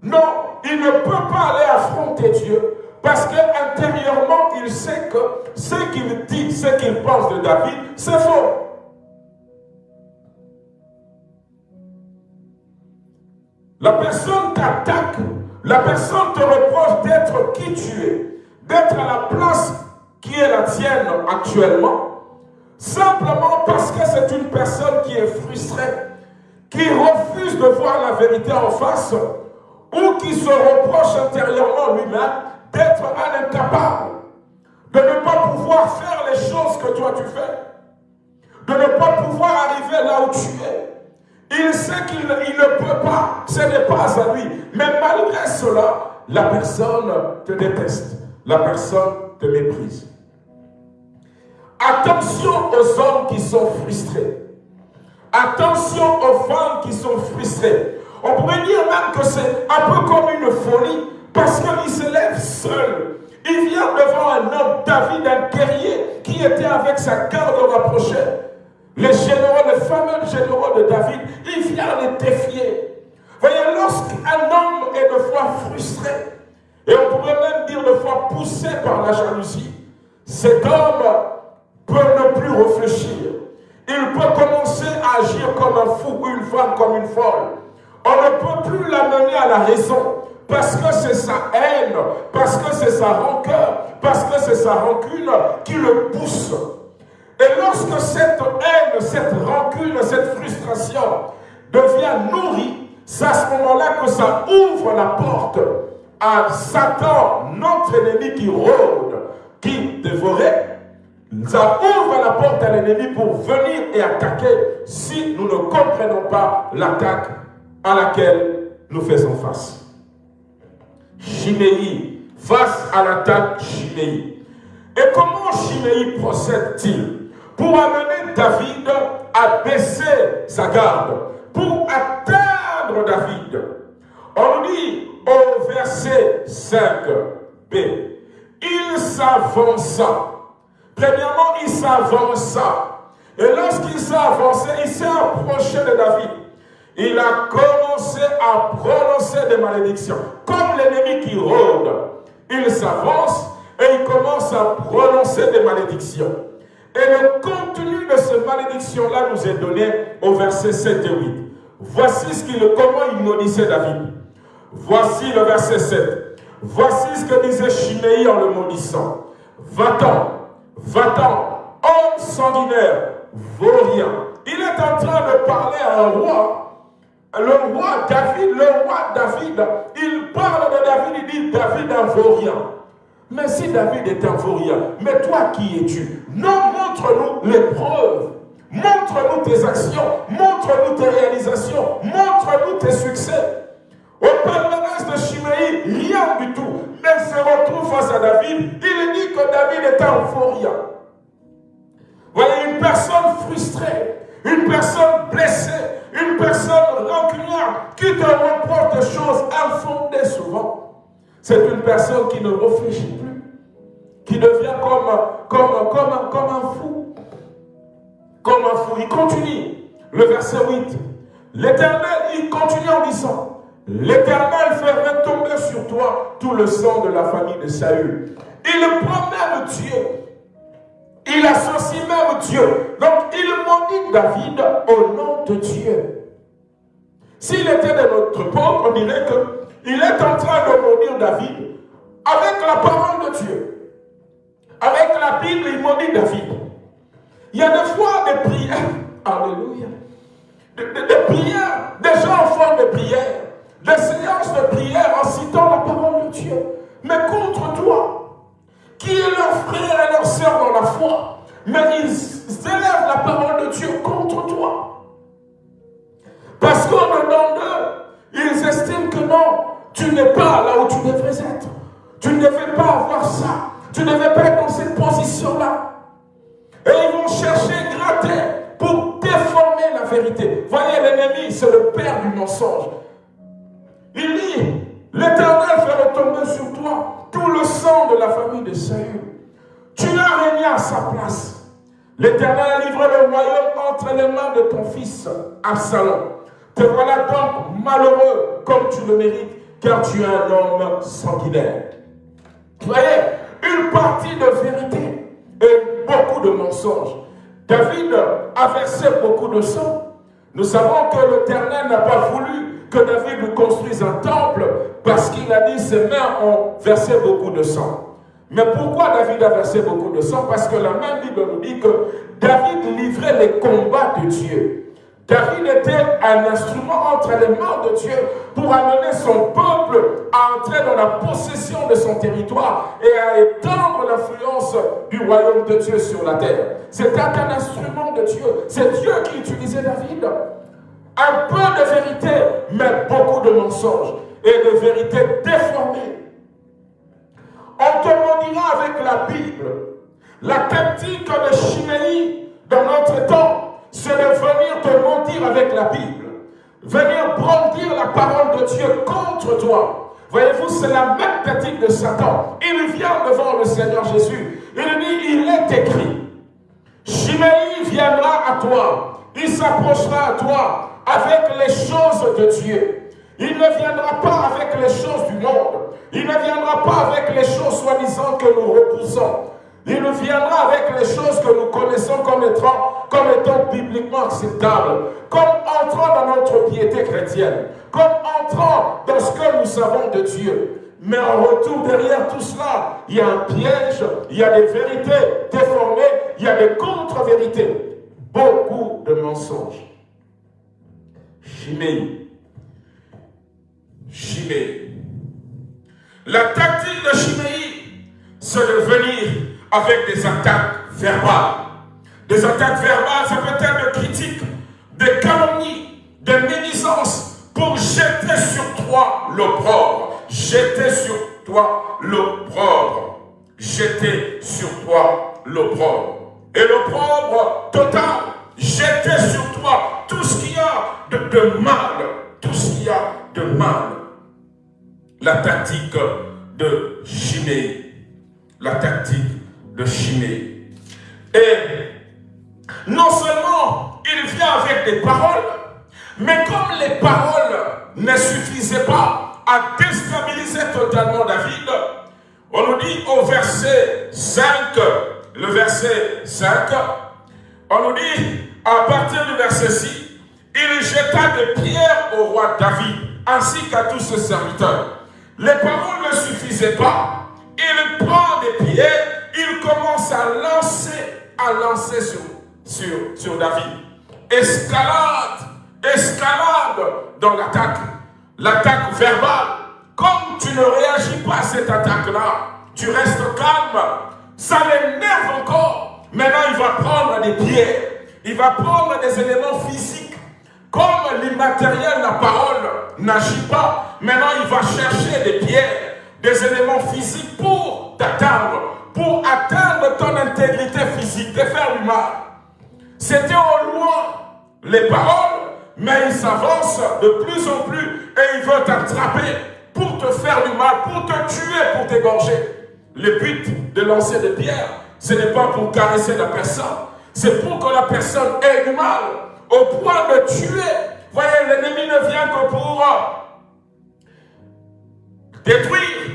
Speaker 2: Non, il ne peut pas aller affronter Dieu, parce qu'intérieurement, il sait que ce qu'il dit, ce qu'il pense de David, c'est faux. La personne t'attaque, la personne te reproche d'être qui tu es, d'être à la place qui est la tienne actuellement, simplement parce que c'est une personne qui est frustrée, qui refuse de voir la vérité en face, ou qui se reproche intérieurement lui-même d'être un incapable, de ne pas pouvoir faire les choses que toi tu fais, de ne pas pouvoir arriver là où tu es. Il sait qu'il ne peut pas, ce n'est pas à lui. Mais malgré cela, la personne te déteste. La personne te méprise. Attention aux hommes qui sont frustrés. Attention aux femmes qui sont frustrées. On pourrait dire même que c'est un peu comme une folie parce qu'il se lève seul. Il vient devant un homme, David, un guerrier, qui était avec sa garde rapprochée. Les généraux, les fameux généraux de David, il vient les défier. Voyez, lorsqu'un homme est de fois frustré, et on pourrait même dire de fois poussé par la jalousie, cet homme peut ne plus réfléchir. Il peut commencer à agir comme un fou, ou une femme comme une folle. On ne peut plus l'amener à la raison parce que c'est sa haine, parce que c'est sa rancœur, parce que c'est sa rancune qui le pousse. Et lorsque cette haine, cette rancune, cette frustration devient nourrie, c'est à ce moment-là que ça ouvre la porte à Satan, notre ennemi qui rôde, qui dévorait. Ça ouvre la porte à l'ennemi pour venir et attaquer si nous ne comprenons pas l'attaque à laquelle nous faisons face. Chiméi, face à l'attaque Chiméi. Et comment Chiméi procède-t-il? Pour amener David à baisser sa garde, pour atteindre David. On dit au verset 5b, il s'avança. Premièrement, il s'avança. Et lorsqu'il s'est avancé, il s'est approché de David il a commencé à prononcer des malédictions. Comme l'ennemi qui rôde, il s'avance et il commence à prononcer des malédictions. Et le contenu de ces malédictions-là nous est donné au verset 7 et 8. Voici ce qu'il, comment il maudissait David. Voici le verset 7. Voici ce que disait Chiméi en le maudissant. Va-t'en, va-t'en, homme sanguinaire, vaurien. Il est en train de parler à un roi le roi David, le roi David, il parle de David, il dit David un vaurien. Mais si David est un vaurien, mais toi qui es-tu? Non, montre-nous les preuves. Montre-nous tes actions, montre-nous tes réalisations, montre-nous tes succès. Au palmarès de Chiméi, rien du tout. Mais il se retrouve face à David, il dit que David est un vaurien. Voyez, une personne frustrée, une personne blessée, une personne rancunière qui te reproche des choses infondées souvent, c'est une personne qui ne réfléchit plus, qui devient comme, comme, comme, comme un fou. Comme un fou. Il continue. Le verset 8. L'Éternel, il continue en disant, L'Éternel fait retomber sur toi tout le sang de la famille de Saül. Il promet Dieu. Il associe même Dieu. Donc il maudit David au nom de Dieu. S'il était de notre époque, on dirait qu'il est en train de maudire David avec la parole de Dieu. Avec la Bible, il maudit David. Il y a des fois des prières, alléluia, des, prières, des gens font des prières, des séances de prière en citant la parole de Dieu. Mais contre toi, qui est leur frère et leur soeur dans la foi, mais ils élèvent la parole de Dieu contre toi. Parce qu'au dedans d'eux, ils estiment que non, tu n'es pas là où tu devrais être. Tu ne devais pas avoir ça. Tu ne devais pas être dans cette position-là. Et ils vont chercher, gratter pour déformer la vérité. Voyez, l'ennemi, c'est le père du mensonge. Il dit, l'éternel fait retomber sur toi tout le sang de la famille de Saül. Tu as régné à sa place. L'éternel a livré le royaume entre les mains de ton fils, Absalom. Te voilà donc malheureux comme tu le mérites, car tu es un homme sanguinaire. Voyez, une partie de vérité et beaucoup de mensonges. David a versé beaucoup de sang. Nous savons que l'Éternel n'a pas voulu que David lui construise un temple parce qu'il a dit ses mains ont versé beaucoup de sang. Mais pourquoi David a versé beaucoup de sang? Parce que la même Bible nous dit que David livrait les combats de Dieu. David était un instrument entre les mains de Dieu pour amener son peuple à entrer dans la possession de son territoire et à étendre l'influence du royaume de Dieu sur la terre. C'était un instrument de Dieu. C'est Dieu qui utilisait David. Un peu de vérité, mais beaucoup de mensonges et de vérité déformée. On te avec la Bible. La tactique de Chiméi dans notre temps avec la Bible. Venir brandir la parole de Dieu contre toi. Voyez-vous, c'est la même tactique de Satan. Il vient devant le Seigneur Jésus. Il dit, il est écrit. Chiméi viendra à toi, il s'approchera à toi avec les choses de Dieu. Il ne viendra pas avec les choses du monde. Il ne viendra pas avec les choses soi-disant que nous repoussons. Il nous viendra avec les choses que nous connaissons comme étant, comme étant bibliquement acceptables, comme entrant dans notre piété chrétienne, comme entrant dans ce que nous savons de Dieu. Mais en retour, derrière tout cela, il y a un piège, il y a des vérités déformées, il y a des contre-vérités, beaucoup de mensonges. Chiméi. Chiméi. La tactique de Chiméi, c'est de venir avec des attaques verbales. Des attaques verbales, ça peut être de critiques, de calomnies, de médisances pour jeter sur toi l'opprobre. Jeter sur toi l'opprobre. Jeter sur toi l'opprobre. Et l'opprobre total, jeter sur toi tout ce qu'il y a de, mal. Tout ce qu'il y a de mal. La tactique de Chiméi. La tactique de Chimée. Et non seulement il vient avec des paroles, mais comme les paroles ne suffisaient pas à déstabiliser totalement David, on nous dit au verset 5, le verset 5, on nous dit à partir du verset 6, il jeta des pierres au roi David ainsi qu'à tous ses serviteurs. Les paroles ne suffisaient pas. Il prend des pierres il commence à lancer, à lancer sur, sur, sur David. Escalade, escalade dans l'attaque. L'attaque verbale. Comme tu ne réagis pas à cette attaque-là, tu restes calme. Ça l'énerve encore. Maintenant, il va prendre des pierres. Il va prendre des éléments physiques. Comme l'immatériel, la parole, n'agit pas, maintenant il va chercher des pierres, des éléments physiques pour t'atteindre pour atteindre ton intégrité physique, de faire du mal. C'était au loin les paroles, mais il s'avance de plus en plus et il veut t'attraper pour te faire du mal, pour te tuer, pour t'égorger. Le but de lancer des pierres, ce n'est pas pour caresser la personne, c'est pour que la personne ait du mal, au point de tuer. Voyez, l'ennemi ne vient que pour détruire,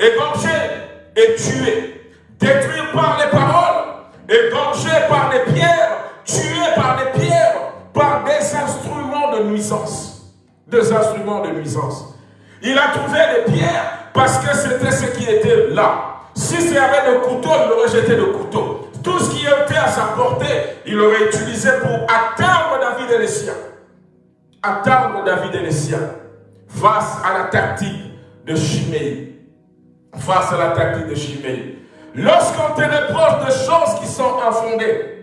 Speaker 2: égorger, et tué, détruit par les paroles, égorgé par les pierres, tué par les pierres, par des instruments de nuisance. Des instruments de nuisance. Il a trouvé les pierres parce que c'était ce qui était là. Si c'était avait le couteau, il aurait jeté le couteau. Tout ce qui était à sa portée, il aurait utilisé pour atteindre David et les siens. Atteindre David et les siens. Face à la tactique de Chiméi face à la tactique de Chimée. Lorsqu'on te reproche de choses qui sont infondées,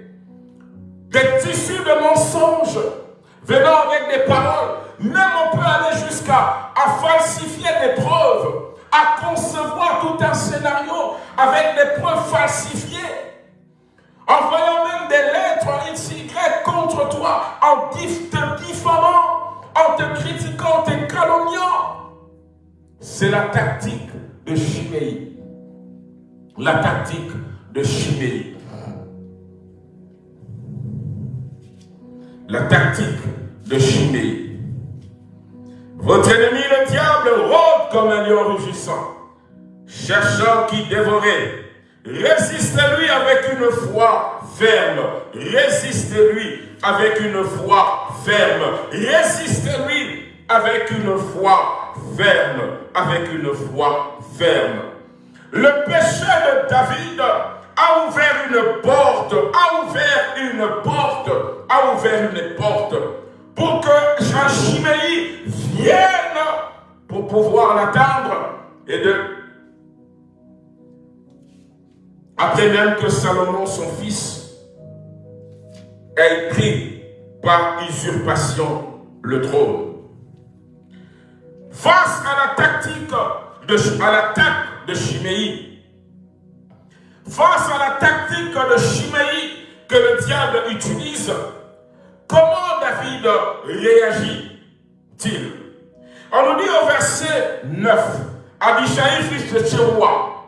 Speaker 2: des tissus de mensonges venant avec des paroles, même on peut aller jusqu'à falsifier des preuves, à concevoir tout un scénario avec des preuves falsifiées, en voyant même des lettres en XY contre toi, en te diffamant, en te critiquant, en te calomniant. C'est la tactique de Chiméi. La tactique de Chiméi. La tactique de Chiméi. Votre ennemi, le diable, rôde comme un lion rugissant, cherchant qui dévorer. Résistez-lui avec une foi ferme. Résistez-lui avec une foi ferme. Résistez-lui avec une foi ferme. Avec une foi ferme. Le péché de David a ouvert une porte, a ouvert une porte, a ouvert une porte pour que Jean vienne pour pouvoir l'atteindre et de... Après même que Salomon, son fils, ait pris par usurpation le trône. Face à la tactique à l'attaque de Chiméi. Face à la tactique de Chiméi que le diable utilise, comment David réagit-il? On nous dit au verset 9, Abishai, fils de Tchéroua,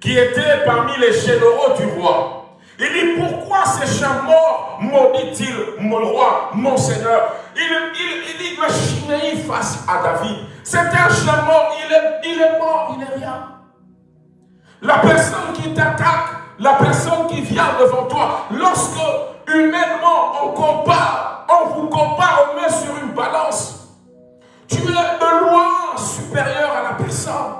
Speaker 2: qui était parmi les généraux du roi, Il dit, pourquoi ces chiens morts maudit-il mon roi, mon seigneur? Il, il, dit que Chiméi face à David. C'est un chien mort, il est, il est mort, il est rien. La personne qui t'attaque, la personne qui vient devant toi, lorsque humainement on compare, on vous compare, on met sur une balance, tu es de loin supérieur à la personne.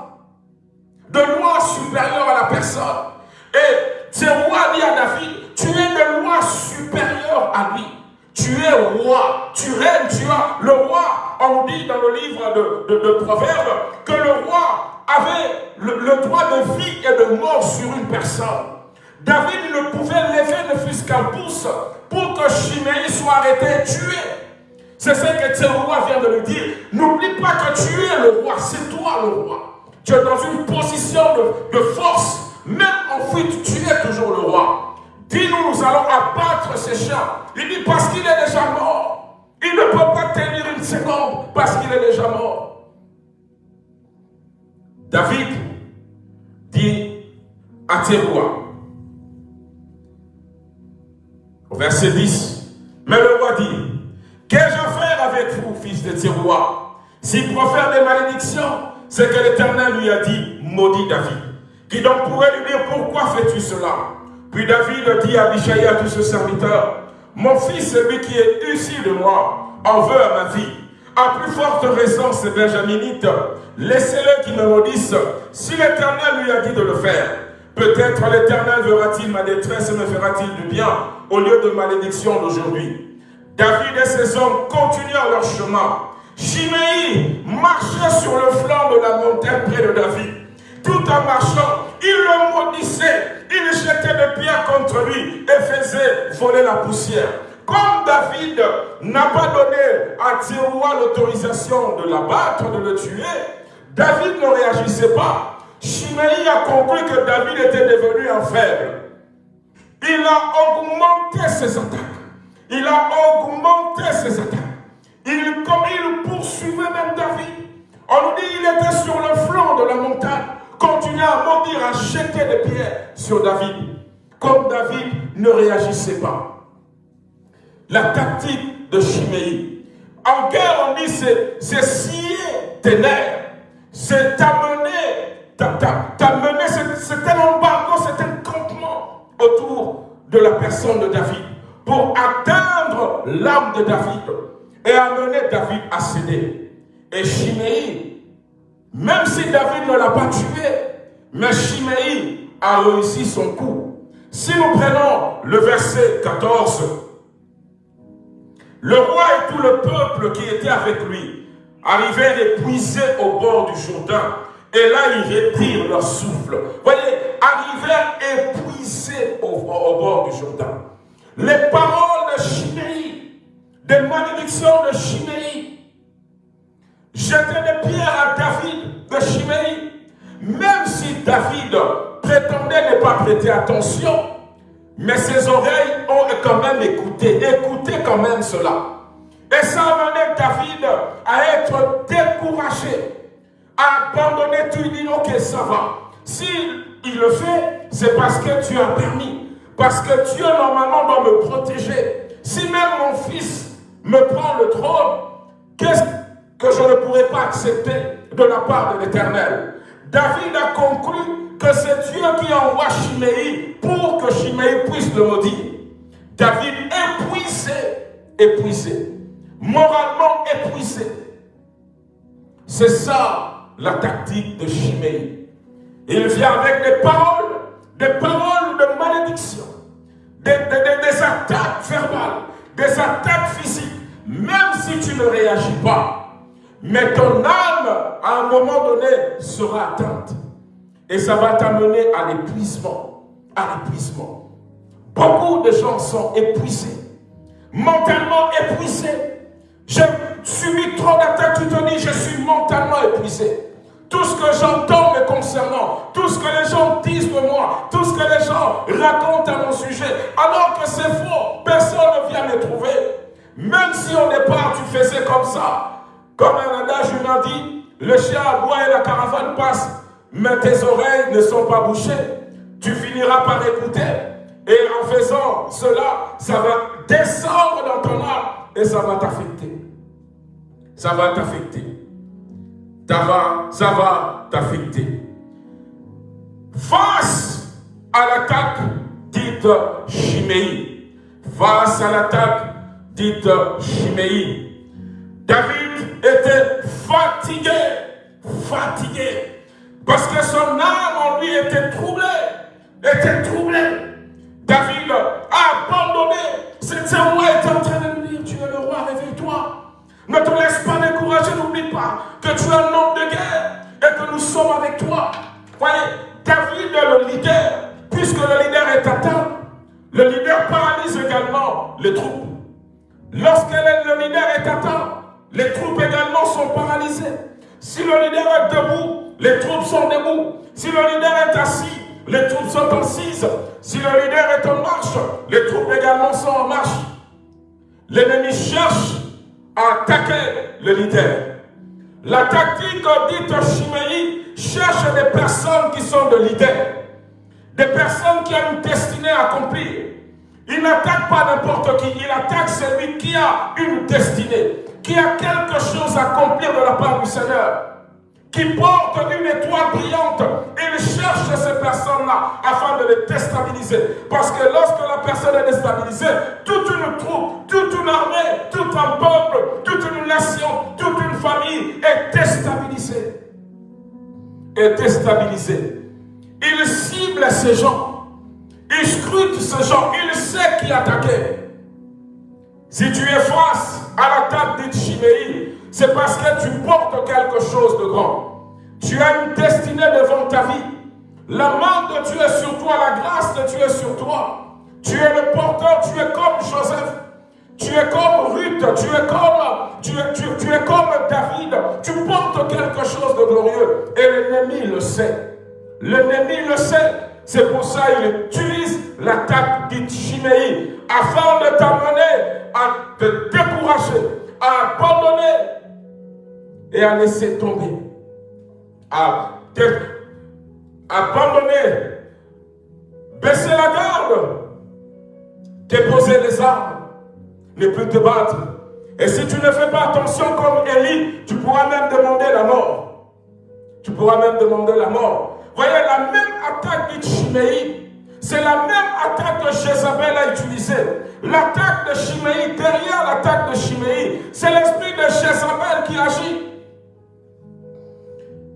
Speaker 2: De loin supérieur à la personne. Et c'est roi dit à David, tu es de loi supérieur à lui. Tu es roi, tu règnes, tu as le roi. On dit dans le livre de, Proverbes que le roi avait le, droit de vie et de mort sur une personne. David ne pouvait lever ne fût qu'un pouce pour que Chiméi soit arrêté, tué. C'est ce que ce roi vient de lui dire. N'oublie pas que tu es le roi, c'est toi le roi. Tu es dans une position de force même en fuite, tu es toujours le roi. Dis-nous, nous allons abattre ces chiens. Il dit parce qu'il est déjà mort. Il ne peut pas tenir une seconde parce qu'il est déjà mort. David dit à rois, au verset 10, mais le roi dit, qu'ai-je à faire avec vous, fils de Tiroir S'il profère des malédictions, c'est que l'Éternel lui a dit, maudit David qui donc pourrait lui dire, pourquoi fais-tu cela? Puis David dit à Abishai, à tout ce serviteur, mon fils, celui qui est issu de moi, en veut à ma vie. À plus forte raison, ces benjaminites, laissez-le qui me maudissent, si l'Éternel lui a dit de le faire. Peut-être l'Éternel verra-t-il ma détresse et me fera-t-il du bien au lieu de malédiction d'aujourd'hui. David et ses hommes continuèrent leur chemin. Chiméi marchait sur le flanc de la montagne près de David tout en marchant, il le maudissait, il jetait des pierres contre lui et faisait voler la poussière. Comme David n'a pas donné à Tiroua l'autorisation de l'abattre, de le tuer, David ne réagissait pas. Chiméi a compris que David était devenu un faible. Il a augmenté ses attaques. Il a augmenté ses attaques. Il, il poursuivait même David. On nous dit qu'il était sur le flanc de la montagne continuait à maudire, à jeter des pierres sur David. Comme David ne réagissait pas. La tactique de Chiméi. En guerre, on dit c'est scier tes nerfs. C'est t'amener, t'amener, c'est un embargo, c'est un campement autour de la personne de David pour atteindre l'âme de David et amener David à céder. Et Chiméi même si David ne l'a pas tué, mais Chiméi a réussi son coup. Si nous prenons le verset 14, le roi et tout le peuple qui était avec lui arrivèrent épuisés au bord du Jourdain. Et là, ils reprirent leur souffle. Voyez, arrivèrent épuisés au, bord du Jourdain. Les paroles de Chiméi, des malédictions de Chiméi, jeter des pierres à David de Chiméi. Même si David prétendait ne pas prêter attention, mais ses oreilles ont quand même écouté, écouté quand même cela. Et ça amenait David à être découragé, à abandonner tout. Il dit, ok, ça va. S'il il le fait, c'est parce que tu as permis. Parce que Dieu, normalement, doit me protéger. Si même mon fils me prend le trône, qu'est-ce que je ne pourrais pas accepter de la part de l'Éternel. David a conclu que c'est Dieu qui envoie Chiméi pour que Chiméi puisse le maudire. David épuisé, épuisé, moralement épuisé. C'est ça la tactique de Chiméi. Il vient avec des paroles, des paroles de malédiction, des, des attaques verbales, des attaques physiques. Même si tu ne réagis pas, mais ton âme, à un moment donné, sera atteinte. Et ça va t'amener à l'épuisement. À l'épuisement. Beaucoup de gens sont épuisés. Mentalement épuisés. J'ai subi trop d'attaques. Tu te dis, je suis mentalement épuisé. Tout ce que j'entends me concernant, tout ce que les gens disent de moi, tout ce que les gens racontent à mon sujet, alors que c'est faux, personne ne vient me trouver. Même si au départ tu faisais comme ça, comme un adage humain dit, le chien aboie et la caravane passe, mais tes oreilles ne sont pas bouchées. Tu finiras par écouter. Et en faisant cela, ça va descendre dans ton âme et ça va t'affecter. Ça va t'affecter. Ça va, ça va t'affecter. Face à l'attaque dite Chiméi, face à l'attaque dite Chiméi, David était fatigué, fatigué, parce que son âme en lui était troublée, était troublée. David a abandonné. Cette moi est en train de nous dire, tu es le roi, réveille-toi. Ne te laisse pas décourager, n'oublie pas que tu es un homme de guerre et que nous sommes avec toi. Voyez, David est le leader, puisque le leader est atteint, le leader paralyse également les troupes. Lorsque le leader est atteint, les troupes également sont paralysées. Si le leader est debout, les troupes sont debout. Si le leader est assis, les troupes sont assises. Si le leader est en marche, les troupes également sont en marche. L'ennemi cherche à attaquer le leader. La tactique dite Chiméi cherche des personnes qui sont de leaders, des personnes qui ont une destinée à accomplir. Il n'attaque pas n'importe qui, il attaque celui qui a une destinée, qui a quelque chose à accomplir de la part du Seigneur qui porte une étoile brillante. Il cherche ces personnes-là afin de les déstabiliser. Parce que lorsque la personne est déstabilisée, toute une troupe, toute une armée, tout un peuple, toute une nation, toute une famille est déstabilisée. Est déstabilisée. Il cible ces gens. Il scrute ces gens. Il sait qui attaquer. Si tu es face à l'attaque d'Itchiméi, c'est parce que tu portes quelque chose de grand. Tu as une destinée devant ta vie. La main de Dieu est sur toi, la grâce de Dieu est sur toi. Tu es le porteur, tu es comme Joseph. Tu es comme Ruth, tu es comme, tu tu, es comme David. Tu portes quelque chose de glorieux. Et l'ennemi le sait. L'ennemi le sait. C'est pour ça qu'il utilise l'attaque d'Itchiméi afin de t'amener à te décourager, à abandonner et à laisser tomber, à abandonner, baisser la garde, déposer les armes, ne plus te battre. Et si tu ne fais pas attention comme Élie, tu pourras même demander la mort. Tu pourras même demander la mort. Voyez, la même attaque d'Ichimei, c'est la même attaque que Jézabel a utilisée. L'attaque de Chiméi, derrière l'attaque de Chiméi, c'est l'esprit de Jézabel qui agit.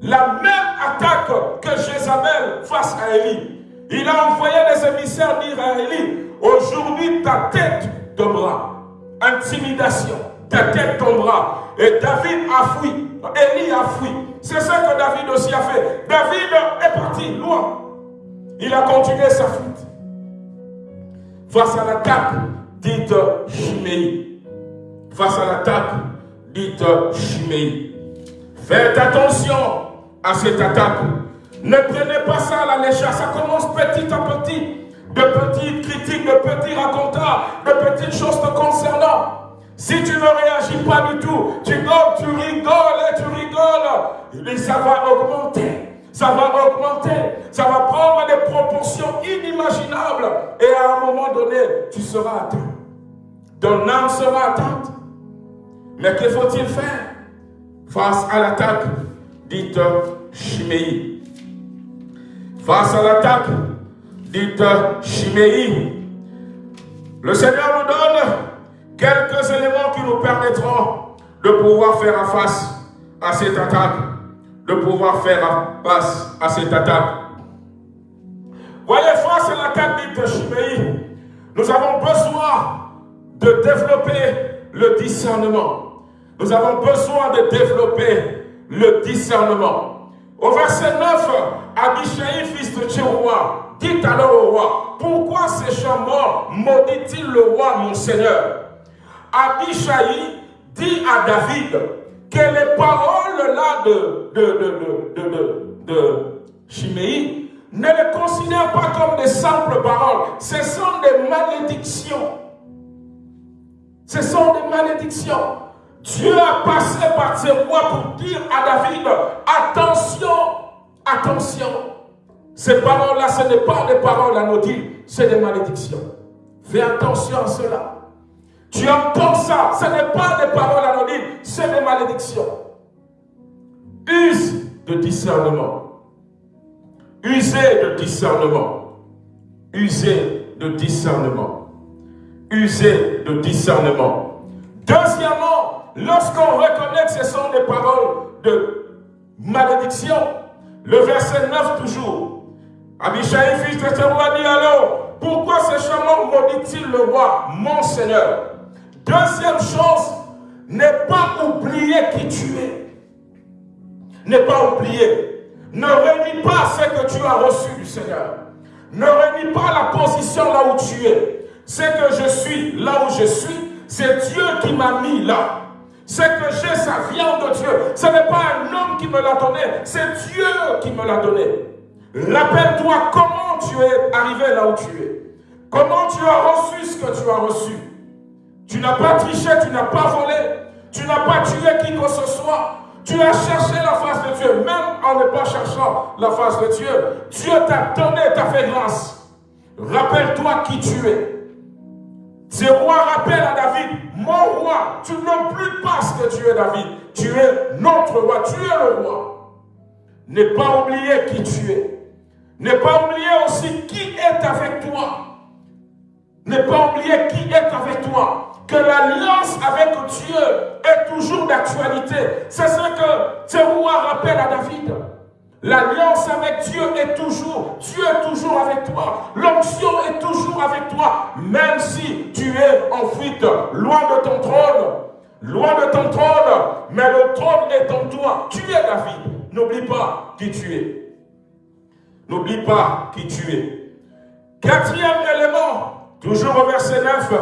Speaker 2: La même attaque que Jézabel face à Élie. Il a envoyé des émissaires dire à Élie, aujourd'hui ta tête tombera. Intimidation, ta tête tombera. Et David a fui. Élie a fui. C'est ce que David aussi a fait. David est parti loin. Il a continué sa fuite. Face à l'attaque dite Chiméi. Face à l'attaque dite Chiméi. Faites attention à cette attaque. Ne prenez pas ça à la légère. Ça commence petit à petit. De petites critiques, de petits racontars, de petites choses te concernant. Si tu ne réagis pas du tout, tu tu rigoles et tu rigoles. Et ça va augmenter. Ça va augmenter. Ça va prendre des proportions inimaginables. Et à un moment donné, tu seras atteint. Ton âme sera atteinte. Mais que faut-il faire face à l'attaque dite Chiméi. Face à l'attaque dite Chiméi, le Seigneur nous donne quelques éléments qui nous permettront de pouvoir faire face à cette attaque. De pouvoir faire face à cette attaque. Voyez, face à l'attaque dite Chiméi, nous avons besoin de développer le discernement. Nous avons besoin de développer le discernement. Au verset 9, Abishai, fils de Tchéroua, dit alors au roi, pourquoi ces morts maudit-il le roi, mon Seigneur? Abishai dit à David que les paroles-là de, de, de, ne les considère pas comme des simples paroles. Ce sont des malédictions. Ce sont des malédictions. Dieu a passé par ses voix pour dire à David, attention, attention, Ces paroles-là, ce n'est pas des paroles anodines, c'est des malédictions. Fais attention à cela. Tu entends ça, ce n'est pas des paroles anonymes, c'est des malédictions. Use de discernement. Usez de discernement. Usez de discernement. Usez de discernement. Deuxièmement, lorsqu'on reconnaît que ce sont des paroles de malédiction, le verset 9 toujours. Abishai, fils de Teroua, dit alors, pourquoi ce chemin maudit-il le roi, mon Seigneur? Deuxième chose, ne pas oublier qui tu es. Ne pas oublier. Ne réunis pas ce que tu as reçu du Seigneur. Ne réunis pas la position là où tu es. Ce que je suis là où je suis, c'est Dieu qui m'a mis là. Ce que j'ai, ça vient de Dieu. Ce n'est pas un homme qui me l'a donné, c'est Dieu qui me l'a donné. Rappelle-toi comment tu es arrivé là où tu es. Comment tu as reçu ce que tu as reçu. Tu n'as pas triché, tu n'as pas volé, tu n'as pas tué qui que ce soit. Tu as cherché la face de Dieu, même en ne pas cherchant la face de Dieu. Dieu t'a donné, t'a fait grâce. Rappelle-toi qui tu es. Ce roi rappelle à David, mon roi, tu n'as plus pas ce que tu es David. Tu es notre roi, tu es le roi. Ne pas oublier qui tu es. Ne pas oublier aussi qui est avec toi. Ne pas oublier qui est avec toi que l'alliance avec Dieu est toujours d'actualité. C'est ce que roi rappelle à David. L'alliance avec Dieu est toujours, Dieu est toujours avec toi. L'onction est toujours avec toi, même si tu es en fuite, loin de ton trône. Loin de ton trône, mais le trône est en toi. Tu es David. N'oublie pas qui tu es. N'oublie pas qui tu es. Quatrième élément, toujours au verset 9.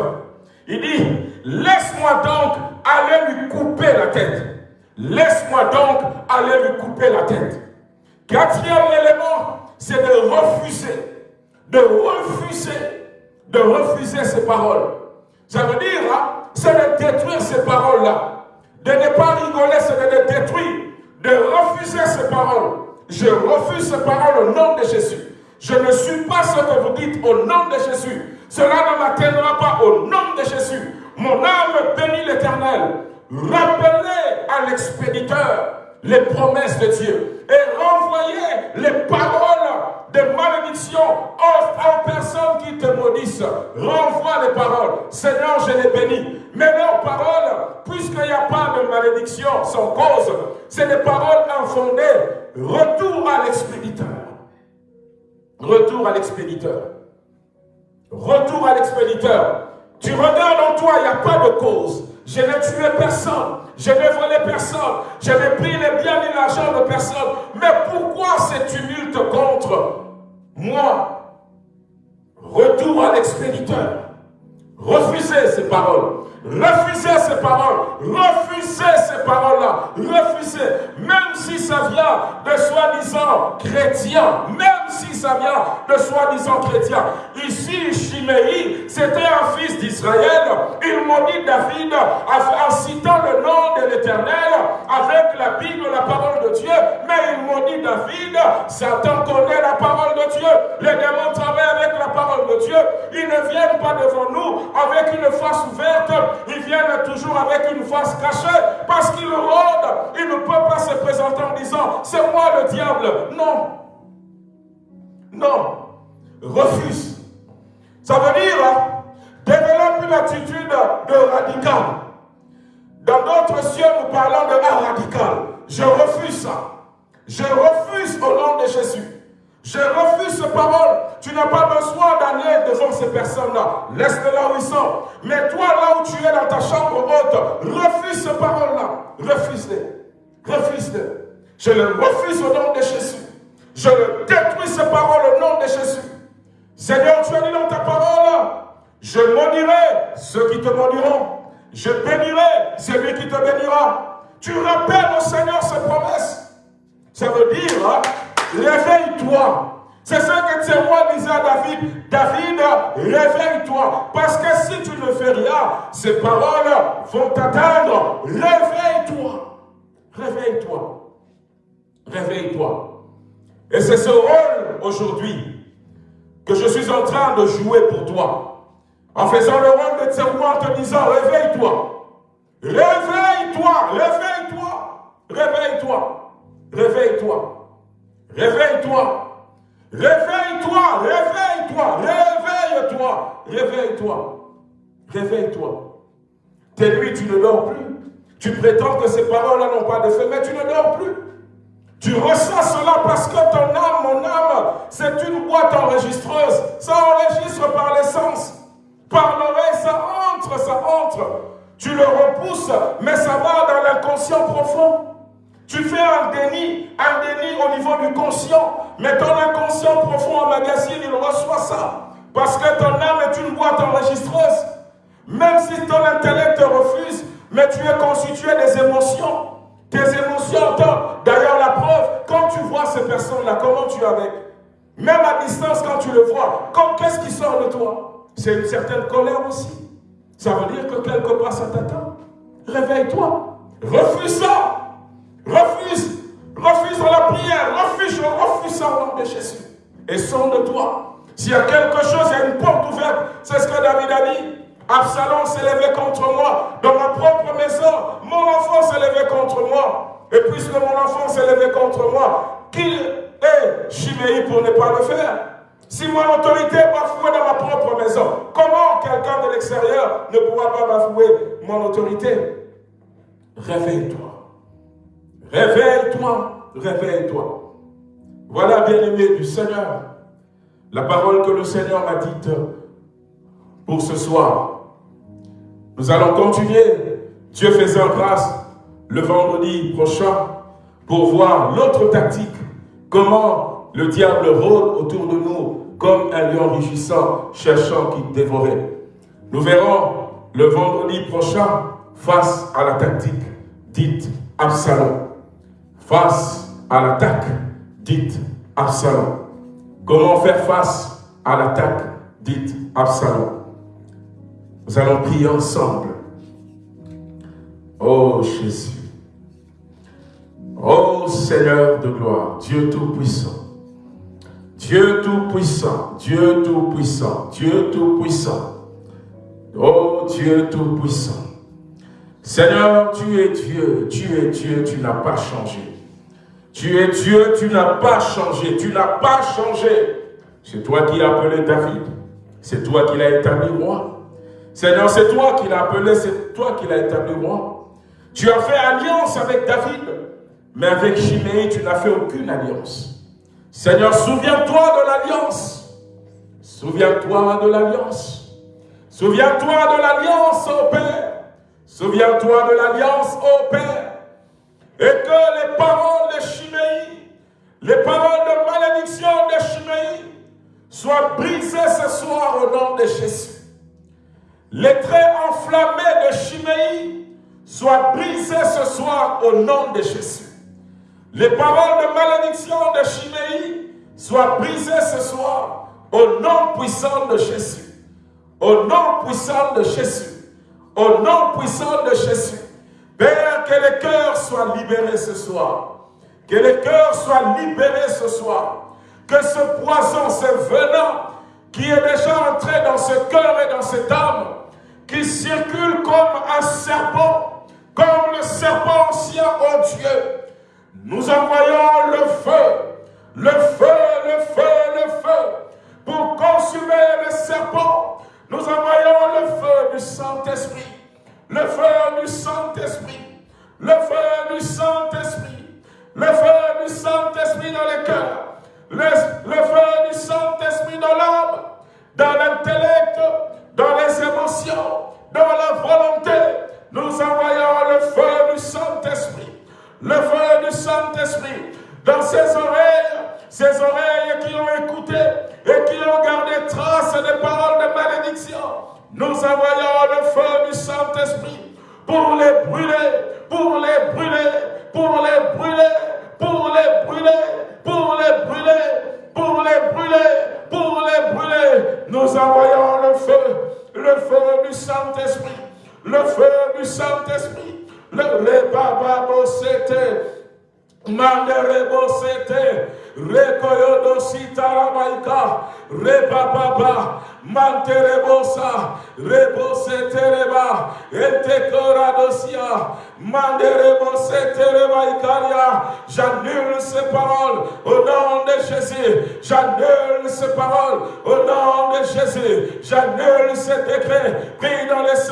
Speaker 2: Il dit, laisse-moi donc aller lui couper la tête. Laisse-moi donc aller lui couper la tête. Quatrième élément, c'est de refuser. De refuser. De refuser ces paroles. Ça veut dire, hein, c'est de détruire ces paroles-là. De ne pas rigoler, c'est de les détruire. De refuser ces paroles. Je refuse ces paroles au nom de Jésus. Je ne suis pas ce que vous dites au nom de Jésus. Cela ne m'atteindra pas au nom de Jésus. Mon âme bénit l'Éternel. Rappelez à l'expéditeur les promesses de Dieu et renvoyez les paroles de malédiction aux, personnes qui te maudissent. Renvoie les paroles. Seigneur, je les bénis. Mais leurs paroles, puisqu'il n'y a pas de malédiction sans cause, c'est des paroles infondées. Retour à l'expéditeur. Retour à l'expéditeur. Retour à l'expéditeur. Tu regardes en toi, il n'y a pas de cause. Je n'ai tué personne. Je n'ai volé personne. Je n'ai pris les biens ni l'argent de personne. Mais pourquoi ces tumultes contre moi? Retour à l'expéditeur. Refusez ces paroles. Refusez ces paroles. Refusez ces paroles-là. Refusez. Même si ça vient de soi-disant chrétiens. Même si ça vient de soi-disant chrétiens. Ici, Chiméi, c'était un fils d'Israël. Il maudit David en citant le nom de l'Éternel avec la Bible, la parole de Dieu. Mais il maudit David. Satan connaît la parole de Dieu. Les démons travaillent avec la parole de Dieu. Ils ne viennent pas devant nous avec une face ouverte ils viennent toujours avec une face cachée parce qu'ils rôdent. Ils ne peuvent pas se présenter en disant c'est moi le diable. Non. Non. Refuse. Ça veut dire hein, développe une attitude de radical. Dans d'autres cieux, nous parlons de un radical. Je refuse ça. Je refuse au nom de Jésus. Je refuse ces paroles. Tu n'as pas besoin d'aller devant ces personnes-là. Laisse-les là où ils sont. Mais toi, là où tu es dans ta chambre haute, refuse ces paroles-là. Refuse-les. Refuse-les. Je les refuse au nom de Jésus. Je détruis ces paroles au nom de Jésus. Seigneur, tu as dit dans ta parole, je maudirai ceux qui te maudiront. Je bénirai celui qui te bénira. Tu rappelles au Seigneur ses promesses. Ça veut dire, hein, réveille-toi. C'est ce que roi disait à David. David, réveille-toi. Parce que si tu ne fais rien, ces paroles vont t'atteindre. Réveille-toi. Réveille-toi. Réveille-toi. Et c'est ce rôle aujourd'hui que je suis en train de jouer pour toi. En faisant le rôle de témoin en te disant, réveille-toi. Réveille-toi, réveille-toi, réveille-toi, réveille-toi, réveille-toi, réveille-toi, réveille-toi, réveille-toi, réveille-toi, réveille-toi. Tes nuits, tu ne dors plus. Tu prétends que ces paroles-là n'ont pas de fait, mais tu ne dors plus. Tu ressens cela parce que ton âme, mon âme, c'est une boîte enregistreuse. Ça enregistre par l'essence. Par l'oreille, ça entre, ça entre. Tu le repousses, mais ça va dans l'inconscient profond. Tu fais un déni, un déni au niveau du conscient, mais ton inconscient profond en magazine, il reçoit ça. Parce que ton âme est une boîte enregistreuse. Même si ton intellect te refuse, mais tu es constitué des émotions. Tes émotions, d'ailleurs la preuve, quand tu vois ces personnes-là, comment tu es avec? Même à distance, quand tu le vois, qu'est-ce qui sort de toi? C'est une certaine colère aussi. Ça veut dire que quelque part ça t'attend. Réveille-toi. Refuse ça. Refuse. Refuse la prière. Refuse, refuse ça au nom de Jésus. Et sonde de toi. S'il y a quelque chose, il y a une porte ouverte. C'est ce que David a dit. Absalom s'est levé contre moi. Dans ma propre maison, le Seigneur m'a dite pour ce soir. Nous allons continuer, Dieu faisant grâce, le vendredi prochain, pour voir l'autre tactique, comment le diable rôde autour de nous comme un lion rugissant, cherchant qui dévorait. Nous verrons le vendredi prochain face à la tactique dite Absalom. Face à l'attaque dite Absalom. Comment faire face à l'attaque dite Absalom nous allons prier ensemble. Oh Jésus. Oh Seigneur de gloire, Dieu Tout-Puissant. Dieu Tout-Puissant, Dieu Tout-Puissant, Dieu Tout-Puissant. Oh Dieu Tout-Puissant. Seigneur, tu es Dieu, tu es Dieu, tu n'as pas changé. Tu es Dieu, tu n'as pas changé, tu n'as pas changé. C'est toi qui as appelé David, c'est toi qui l'as établi roi. Seigneur, c'est toi qui l'as appelé, c'est toi qui l'as établi moi. Tu as fait alliance avec David, mais avec Chiméi, tu n'as fait aucune alliance. Seigneur, souviens-toi de l'alliance. Souviens-toi de l'alliance. Souviens-toi de l'alliance, ô Père. Souviens-toi de l'alliance, ô Père. Et que les paroles de Chiméi, les paroles de malédiction de Chiméi, soient brisées ce soir au nom de Jésus. Les traits enflammés de Chiméi soient brisés ce soir au nom de Jésus. Les paroles de malédiction de Chiméi soient brisées ce soir au nom puissant de Jésus. Au nom puissant de Jésus. Au nom puissant de Jésus. Père, que les cœurs soient libérés ce soir. Que les cœurs soient libérés ce soir. Que ce poison, ce venin qui est déjà entré dans ce cœur et dans cette âme, qui circule comme un serpent, comme le serpent ancien, oh Dieu. Nous envoyons le feu, le feu, le feu, le feu, pour consumer le serpent. Nous envoyons le feu du Saint-Esprit, le feu du Saint-Esprit, le feu du Saint-Esprit, le feu du Saint-Esprit dans les cœurs, le, feu du Saint-Esprit dans l'âme, dans l'intellect, dans les émotions, dans la volonté. Nous envoyons le feu du Saint-Esprit, le feu du Saint-Esprit dans ses oreilles, ces oreilles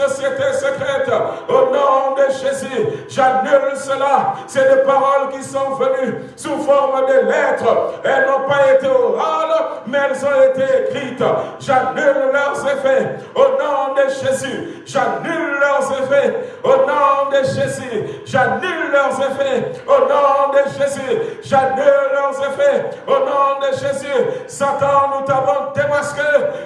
Speaker 2: pris dans Cela. C'est des paroles qui sont venues sous forme de lettres. Elles n'ont pas été orales, mais elles ont été écrites. J'annule leurs effets au nom de Jésus. J'annule leurs effets au nom de Jésus. J'annule leurs effets au nom de Jésus. J'annule leurs effets au nom de Jésus. Satan, nous t'avons démasqué.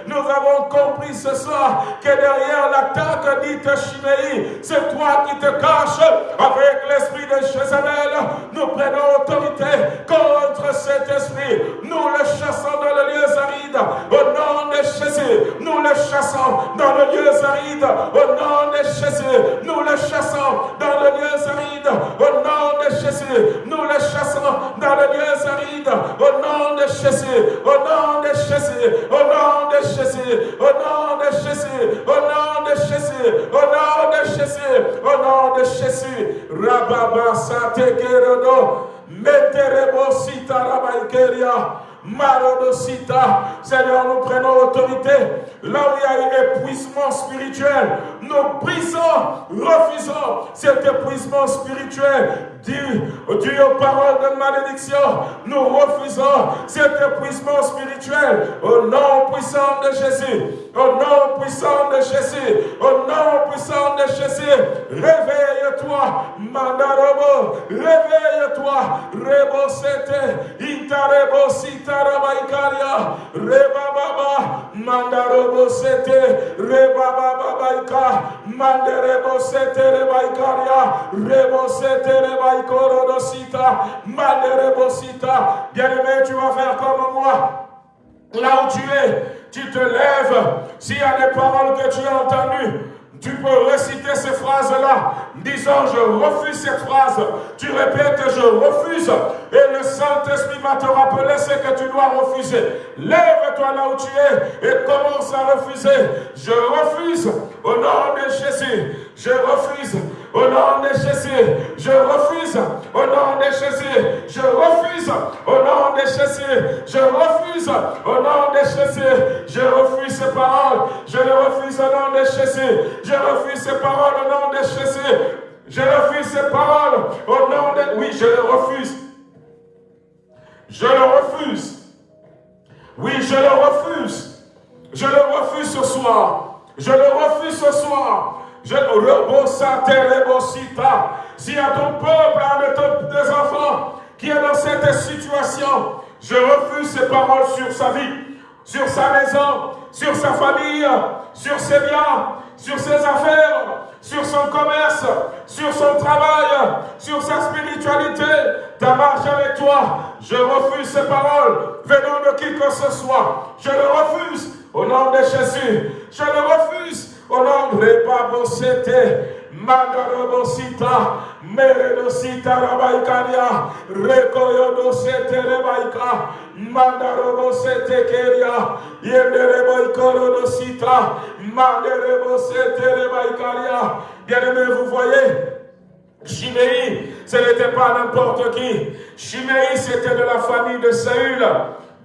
Speaker 2: Nous avons compris ce soir que derrière l'attaque dite Chiméi, c'est toi qui te caches avec l'esprit de Jézabel. Nous prenons autorité contre cet esprit. Nous le chassons dans le lieu aride au nom de Jésus. Nous le chassons dans le lieu aride. Au nom de Jésus. Nous le chassons dans le lieu aride. Au nom de Jésus. Nous le chassons dans le lieu aride. Au nom de Jésus. Au nom de Jésus. Au nom de Jésus. Au nom de Jésus. Au nom de Jésus. Au nom de Jésus. Au nom de Jésus. Rababa Satekerodo. Meterebo Sita Rabaikeria. Marodosita. Seigneur, nous prenons autorité. Là où il y a épuisement spirituel, nous brisons, refusons cet épuisement spirituel dû aux paroles de malédiction. Nous refusons cet épuisement spirituel au nom puissant de Jésus. Au nom puissant de Jésus. Au nom puissant de Jésus. Réveille-toi, Mandarobo. Réveille-toi. Rebosete. Itarebo Sitarabaikaria. Rebababa. Mandarobo Sete. Rebababa Mandarebo Sete Rebaikaria. Rebosete Rebaikaria. Bien-aimé, tu vas faire comme moi. Là où tu es, tu te lèves. S'il y a des paroles que tu as entendues, tu peux réciter ces phrases-là, disant je refuse cette phrase. Tu répètes je refuse. Et le Saint-Esprit va te rappeler ce que tu dois refuser. Lève-toi là où tu es et commence à refuser. Je refuse au nom de Jésus. Je refuse au nom de Jésus. Je refuse au nom de Jésus. Je refuse au nom de Jésus. Je refuse au nom de Jésus. Je refuse ces paroles. Je le refuse au nom de Jésus. Je refuse ces paroles au nom de Jésus. Je refuse ces paroles au nom de... Oui, je le refuse. Je le refuse. Oui, je le refuse. Je le refuse ce soir. Je le refuse ce soir. Je y a ton peuple, de tes enfants qui est dans cette situation, je refuse ces paroles sur sa vie, sur sa maison, sur sa famille, sur ses biens, sur ses affaires, sur son commerce, sur son travail, sur sa spiritualité, ta marche avec toi. Je refuse ces paroles venant de qui que ce soit. Je le refuse au nom de Jésus. Je le refuse au nom de Rebabosete. Mandarabosita, Meredosita Rabaikaria, Rekoyodosete Rebaika, Mandarabosete Keria, Yendereboikorodosita, Mandarebosete Rebaikaria. Bien-aimés, vous voyez, Chiméi, ce n'était pas n'importe qui. Chiméi, c'était de la famille de Saül,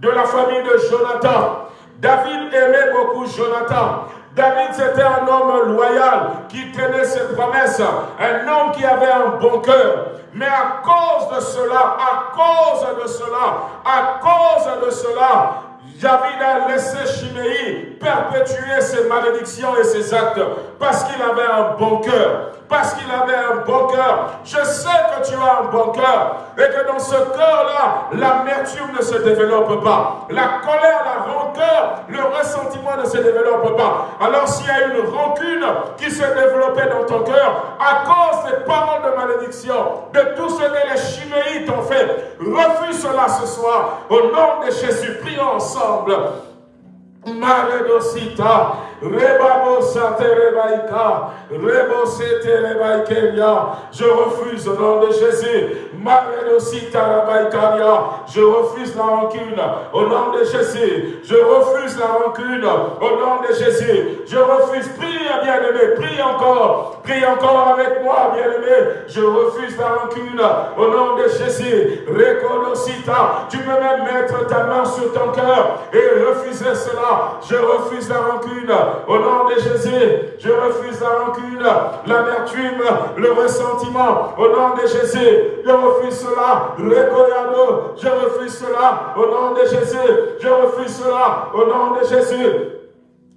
Speaker 2: de la famille de Jonathan. David aimait beaucoup Jonathan. David, c'était un homme loyal qui tenait ses promesses, un homme qui avait un bon cœur. Mais à cause de cela, à cause de cela, à cause de cela, David a laissé Chiméi perpétuer ses malédictions et ses actes parce qu'il avait un bon cœur. Parce qu'il avait un bon cœur. Je sais que tu as un bon cœur et que dans ce cœur-là, l'amertume ne se développe pas. La colère, la rancœur, le ressentiment ne se développe pas. Alors s'il y a une rancune qui s'est développée dans ton cœur à cause des paroles de malédiction, de tout ce que les chiméites ont fait, refuse cela ce soir. Au nom de Jésus, prions ensemble. Maredosita, Je refuse au nom de Jésus. Je refuse la rancune au nom de Jésus. Je refuse la rancune au nom de Jésus. Je refuse. Prie, bien-aimé. Prie encore. Prie encore avec moi, bien-aimé. Je refuse la rancune au nom de Jésus. Tu peux même mettre ta main sur ton cœur et refuser cela. Je refuse la rancune au nom de Jésus. Je refuse la rancune, l'amertume, le ressentiment au nom de Jésus. Je refuse cela. Je refuse cela au nom de Jésus. Je refuse cela au nom de Jésus.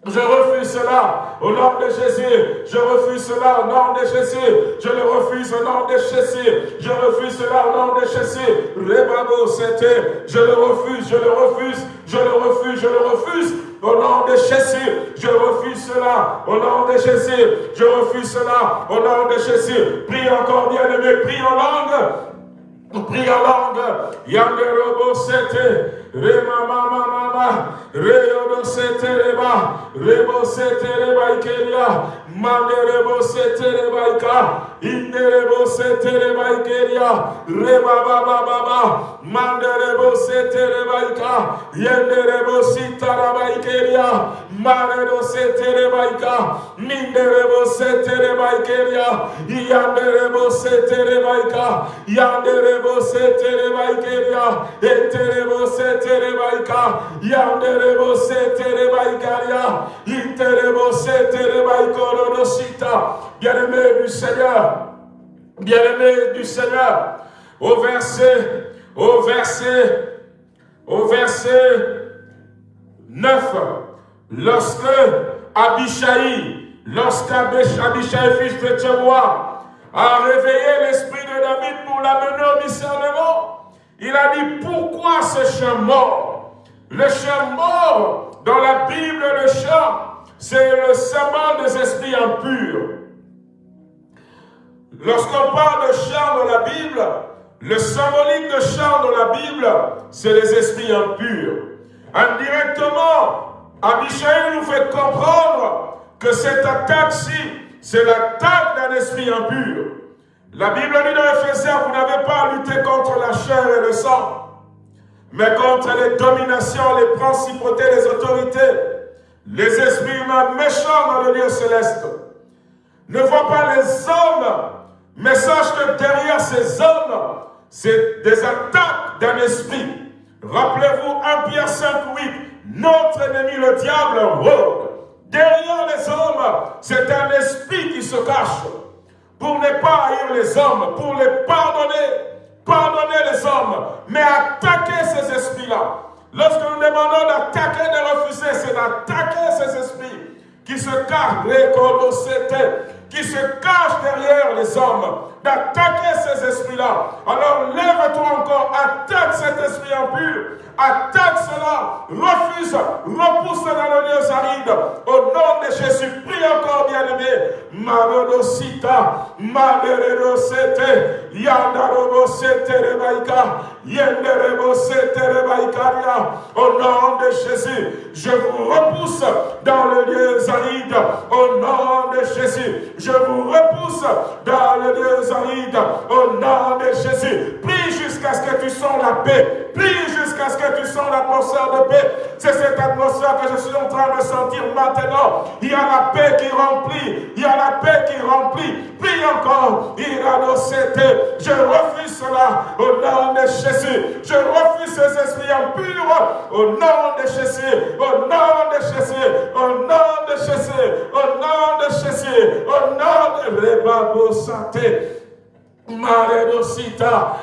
Speaker 2: Je refuse cela au nom de Jésus. Je refuse cela au nom de Jésus. Je le refuse au nom de Jésus. Je refuse cela au nom de Jésus. Je le refuse, je le refuse, je le refuse, je le refuse. Au nom de Jésus, je refuse cela. Au nom de Jésus, je refuse cela. Au nom de Jésus. Prie encore, bien aimé, prie en langue. Prie en langue. Yanderobo, c'était. Rema mama. Reyodo setereba. Rebo setereba ikeria. Manderebo setereba ika. Inderebo setereba ikeria. Reba baba baba. Manderebo setereba ika. Yenderebo sitaraba ikeria. Maredo setereba ika. Minderebo setereba ikeria. Yanderebo setereba ika. Yanderebo setereba ikeria. Enterebo setereba terebaika, Bien-aimé du Seigneur, bien-aimé du Seigneur, au verset, au verset, au verset 9, lorsque Abishai, lorsque Abishai, fils de Tchébois, a réveillé l'esprit de David pour l'amener au discernement, il a dit, pourquoi ce chien mort Le chien mort, dans la Bible, le chien, c'est le symbole des esprits impurs. Lorsqu'on parle de chien dans la Bible, le symbolique de chien dans la Bible, c'est les esprits impurs. Indirectement, Abishai nous fait comprendre que cette attaque-ci, c'est l'attaque d'un esprit impur. La Bible dit dans Ephésiens, vous n'avez pas à lutter contre la chair et le sang, mais contre les dominations, les principautés, les autorités, les esprits humains méchants dans le lieu céleste. Ne vois pas les hommes, mais sache que derrière ces hommes, c'est des attaques d'un esprit. Rappelez-vous 1 Pierre 5, 8, notre ennemi le diable rôde. Derrière les hommes, c'est un esprit qui se cache pour ne pas haïr les hommes, pour les pardonner, pardonner les hommes, mais attaquer ces esprits-là. Lorsque nous demandons d'attaquer, de refuser, c'est d'attaquer ces esprits qui se cachent, qui se cachent derrière les hommes, d'attaquer ces esprits-là. Alors lève-toi encore, attaque cet esprit impur, attaque cela, refuse, repousse dans le lieu aride. Au nom de Jésus, prie encore, bien-aimé. Marodosita, Yandarobosete Rebaïka, Yenderebosete Rebaïkaria. Au nom de Jésus, je vous repousse dans le lieu aride. Au nom de Jésus, je vous repousse dans le lieu aride. Au nom de Jésus, prie jusqu'à ce que tu sens la paix. Prie jusqu'à ce que tu sens l'atmosphère de paix. C'est cette atmosphère que je suis en train de sentir maintenant. Il y a la paix qui remplit. Il y a la paix qui remplit. Prie encore. Je refuse cela au nom de Jésus. Je refuse ces esprits impurs au nom de Jésus. Au nom de Jésus. Au nom de Jésus. Au nom de Jésus. Au nom de Rebabo Santé. Maredosita,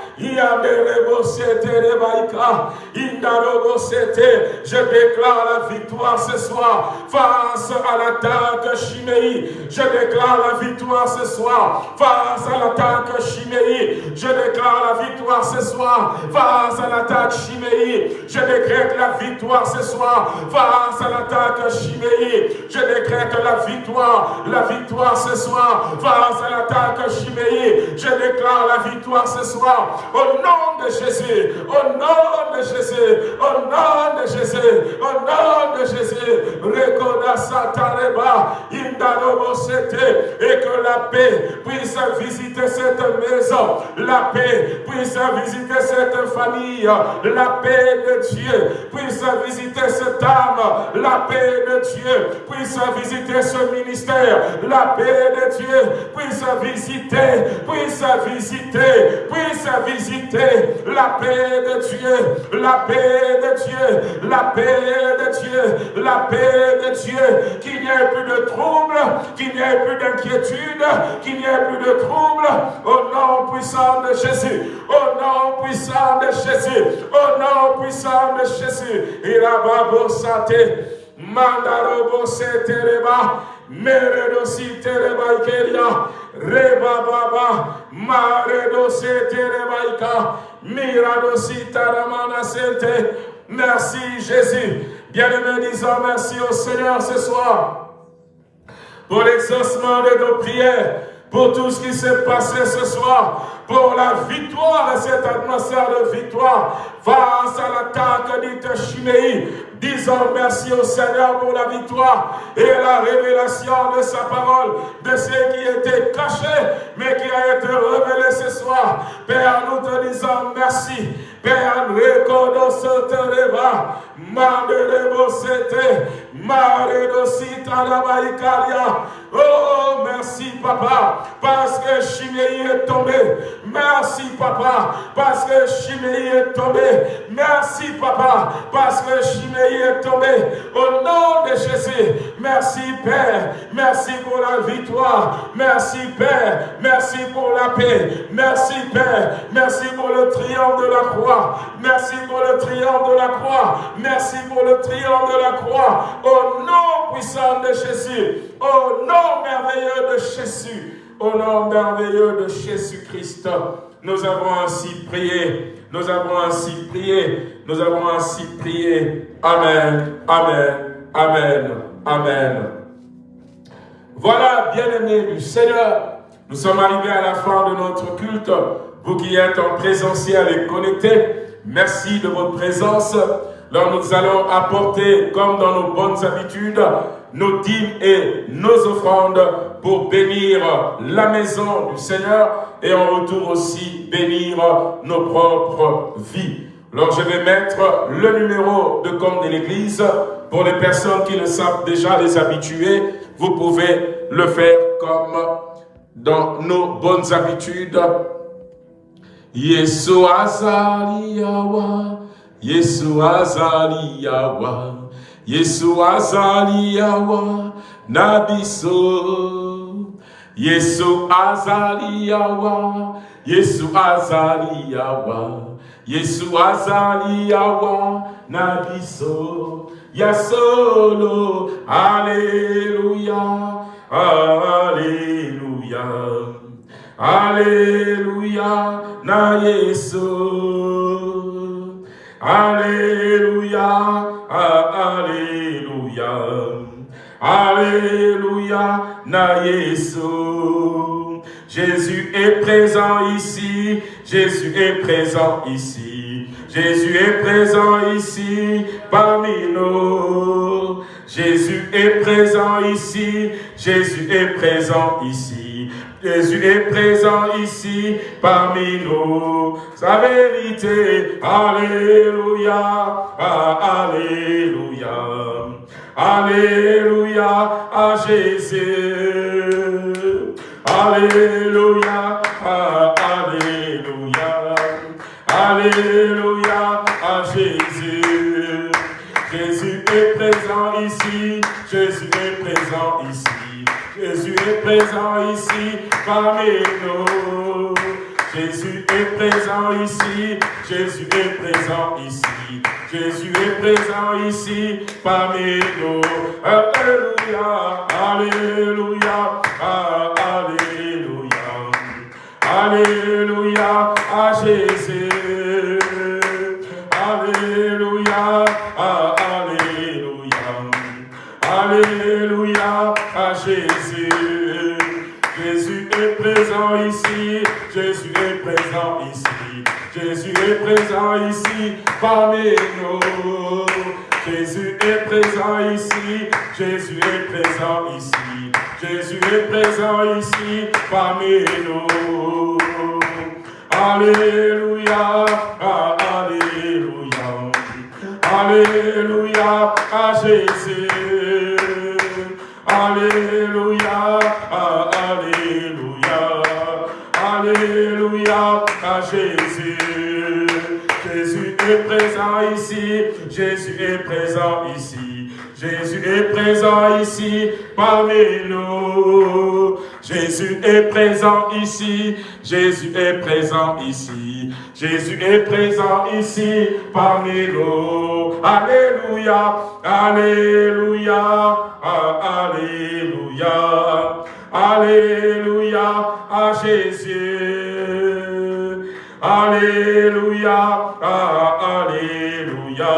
Speaker 2: je déclare la victoire ce soir face à l'attaque chiméi. Je déclare la victoire ce soir face à l'attaque chiméi. Je déclare la victoire ce soir face à l'attaque chiméi. Je décrète la victoire ce soir face à l'attaque chiméi. Je décrète la victoire, la victoire ce soir face à l'attaque chiméi. Je déclare la victoire ce soir. Au nom de Jésus. Au nom de Jésus, au nom de Jésus, au nom de Jésus, et que la paix puisse visiter cette maison, la paix puisse visiter cette famille, la paix de Dieu puisse visiter cette âme, la paix de Dieu puisse visiter ce ministère, la paix de Dieu puisse visiter, puisse visiter, puisse visiter la paix de Dieu, la paix de Dieu, la paix de Dieu, la paix de Dieu, qu'il n'y ait plus de trouble, qu'il n'y ait plus d'inquiétude, qu'il n'y ait plus de trouble, au nom puissant de Jésus, au nom puissant de Jésus, au nom puissant de Jésus, Irababo Sate, Mandarobo Merci Jésus. Bien-aimés, disons merci au Seigneur ce soir pour l'exaucement de nos prières, pour tout ce qui s'est passé ce soir, pour la victoire, cette atmosphère de victoire face à l'attaque de Chiméi. Disons merci au Seigneur pour la victoire et la révélation de sa parole, de ce qui était caché, mais qui a été révélé ce soir. Père, nous te disons merci. Père, rekodo sotereba, manderebo sete, maredo sitarabaikaria. Oh, merci papa, parce que Chiméi est tombé. Merci papa, parce que Chiméi est tombé. Merci papa, parce que Chiméi est tombé. Au nom de Jésus, merci Père, merci pour la victoire. Merci Père, merci pour la paix. Merci Père, merci pour le triomphe de la croix. Merci pour le triomphe de la croix. Merci pour le triomphe de la croix. Au nom puissant de Jésus, au nom merveilleux de Jésus, au nom merveilleux de Jésus-Christ, nous avons ainsi prié. Nous avons ainsi prié. Nous avons ainsi prié. Amen. Amen. Amen. Amen. Voilà, bien-aimés du Seigneur, nous sommes arrivés à la fin de notre culte. Vous qui êtes en présentiel et connectés, merci de votre présence. Alors nous allons apporter, comme dans nos bonnes habitudes, nos dîmes et nos offrandes pour bénir la maison du Seigneur et en retour aussi bénir nos propres vies. Alors je vais mettre le numéro de compte de l'Église pour les personnes qui le savent déjà, les habitués. Vous pouvez le faire comme dans nos bonnes habitudes. Yesu azaliyawa, Yesu azaliyawa, Yesu azaliyawa, nabiso. Yesu azaliyawa, Yesu azaliyawa, Yesu azaliyawa, nabiso. Yasolo, Alléluia, Alléluia, Alléluia, na Yesu, Alléluia, Alléluia, Alléluia, na. Jésus est présent ici, Jésus est présent ici. Jésus est présent ici parmi nous. Jésus est présent ici. Jésus est présent ici. Jésus est présent ici parmi nous. Sa vérité, Alléluia, ah, Alléluia, Alléluia à Jésus. Alléluia, ah, Alléluia, Alléluia à Jésus. Jésus est présent ici, Jésus est présent ici. Jésus est présent ici parmi nous. Jésus est présent ici, Jésus est présent ici. Jésus est présent ici parmi nous. Alléluia, Alléluia, Alléluia. Alléluia à Jésus. Alléluia, Alléluia. Alléluia à Jésus. Jésus est présent ici. Jésus est présent ici. Jésus est présent ici parmi nous. Jésus est présent ici, Jésus est présent ici, Jésus est présent ici parmi nous. Alléluia, Alléluia, Alléluia à Jésus. Alléluia, Alléluia, est présent ici, Jésus est présent ici. Jésus est présent ici parmi nous. Jésus est présent ici. Jésus est présent ici. Jésus est présent ici parmi nous. Alléluia. Alléluia. Alléluia. Alléluia à Jésus. Alléluia. Alléluia.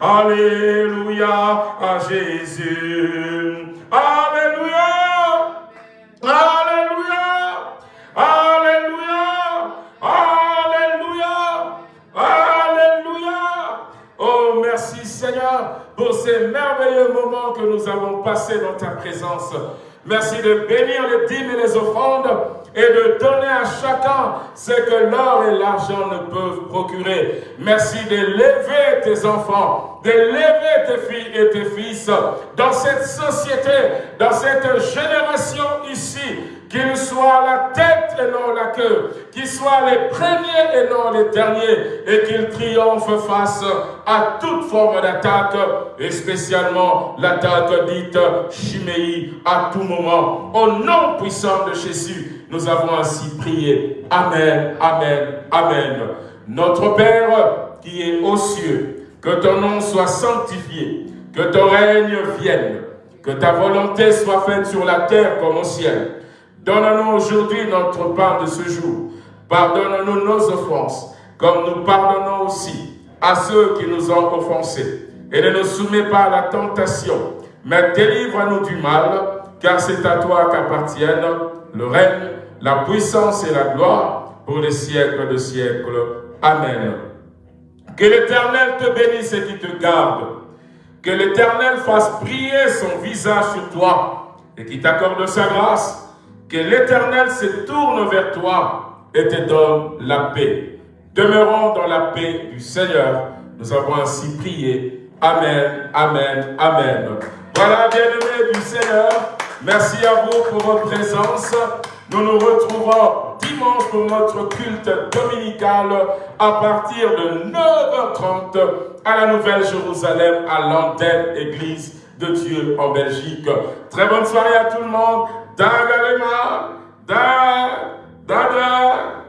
Speaker 2: Alléluia à Jésus. Alléluia. Alléluia. Alléluia. Alléluia. Alléluia. Oh, merci Seigneur pour ces merveilleux moments que nous avons passés dans ta présence. Merci de bénir les dîmes et les offrandes et de donner à chacun ce que l'or et l'argent ne peuvent procurer. Merci de lever tes enfants, de lever tes filles et tes fils dans cette société, dans cette génération ici, qu'ils soient la tête et non la queue, qu'ils soient les premiers et non les derniers, et qu'ils triomphent face à toute forme d'attaque, et spécialement l'attaque dite chiméi à tout moment. Au nom puissant de Jésus, nous avons ainsi prié. Amen, Amen, Amen. Notre Père qui est aux cieux, que ton nom soit sanctifié, que ton règne vienne, que ta volonté soit faite sur la terre comme au ciel. Donne-nous aujourd'hui notre part de ce jour. Pardonne-nous nos offenses, comme nous pardonnons aussi à ceux qui nous ont offensés. Et ne nous soumets pas à la tentation, mais délivre-nous du mal, car c'est à toi qu'appartiennent le règne, la puissance et la gloire pour les siècles de siècles. Amen. Que l'Éternel te bénisse et qu'il te garde. Que l'Éternel fasse briller son visage sur toi et qu'il t'accorde sa grâce que l'Éternel se tourne vers toi et te donne la paix. Demeurons dans la paix du Seigneur. Nous avons ainsi prié. Amen, Amen, Amen. Voilà, bien-aimés du Seigneur, merci à vous pour votre présence. Nous nous retrouvons dimanche pour notre culte dominical à partir de 9h30 à la Nouvelle-Jérusalem, à l'antenne Église de Dieu en Belgique. Très bonne soirée à tout le monde. Dagalema, da, da, da.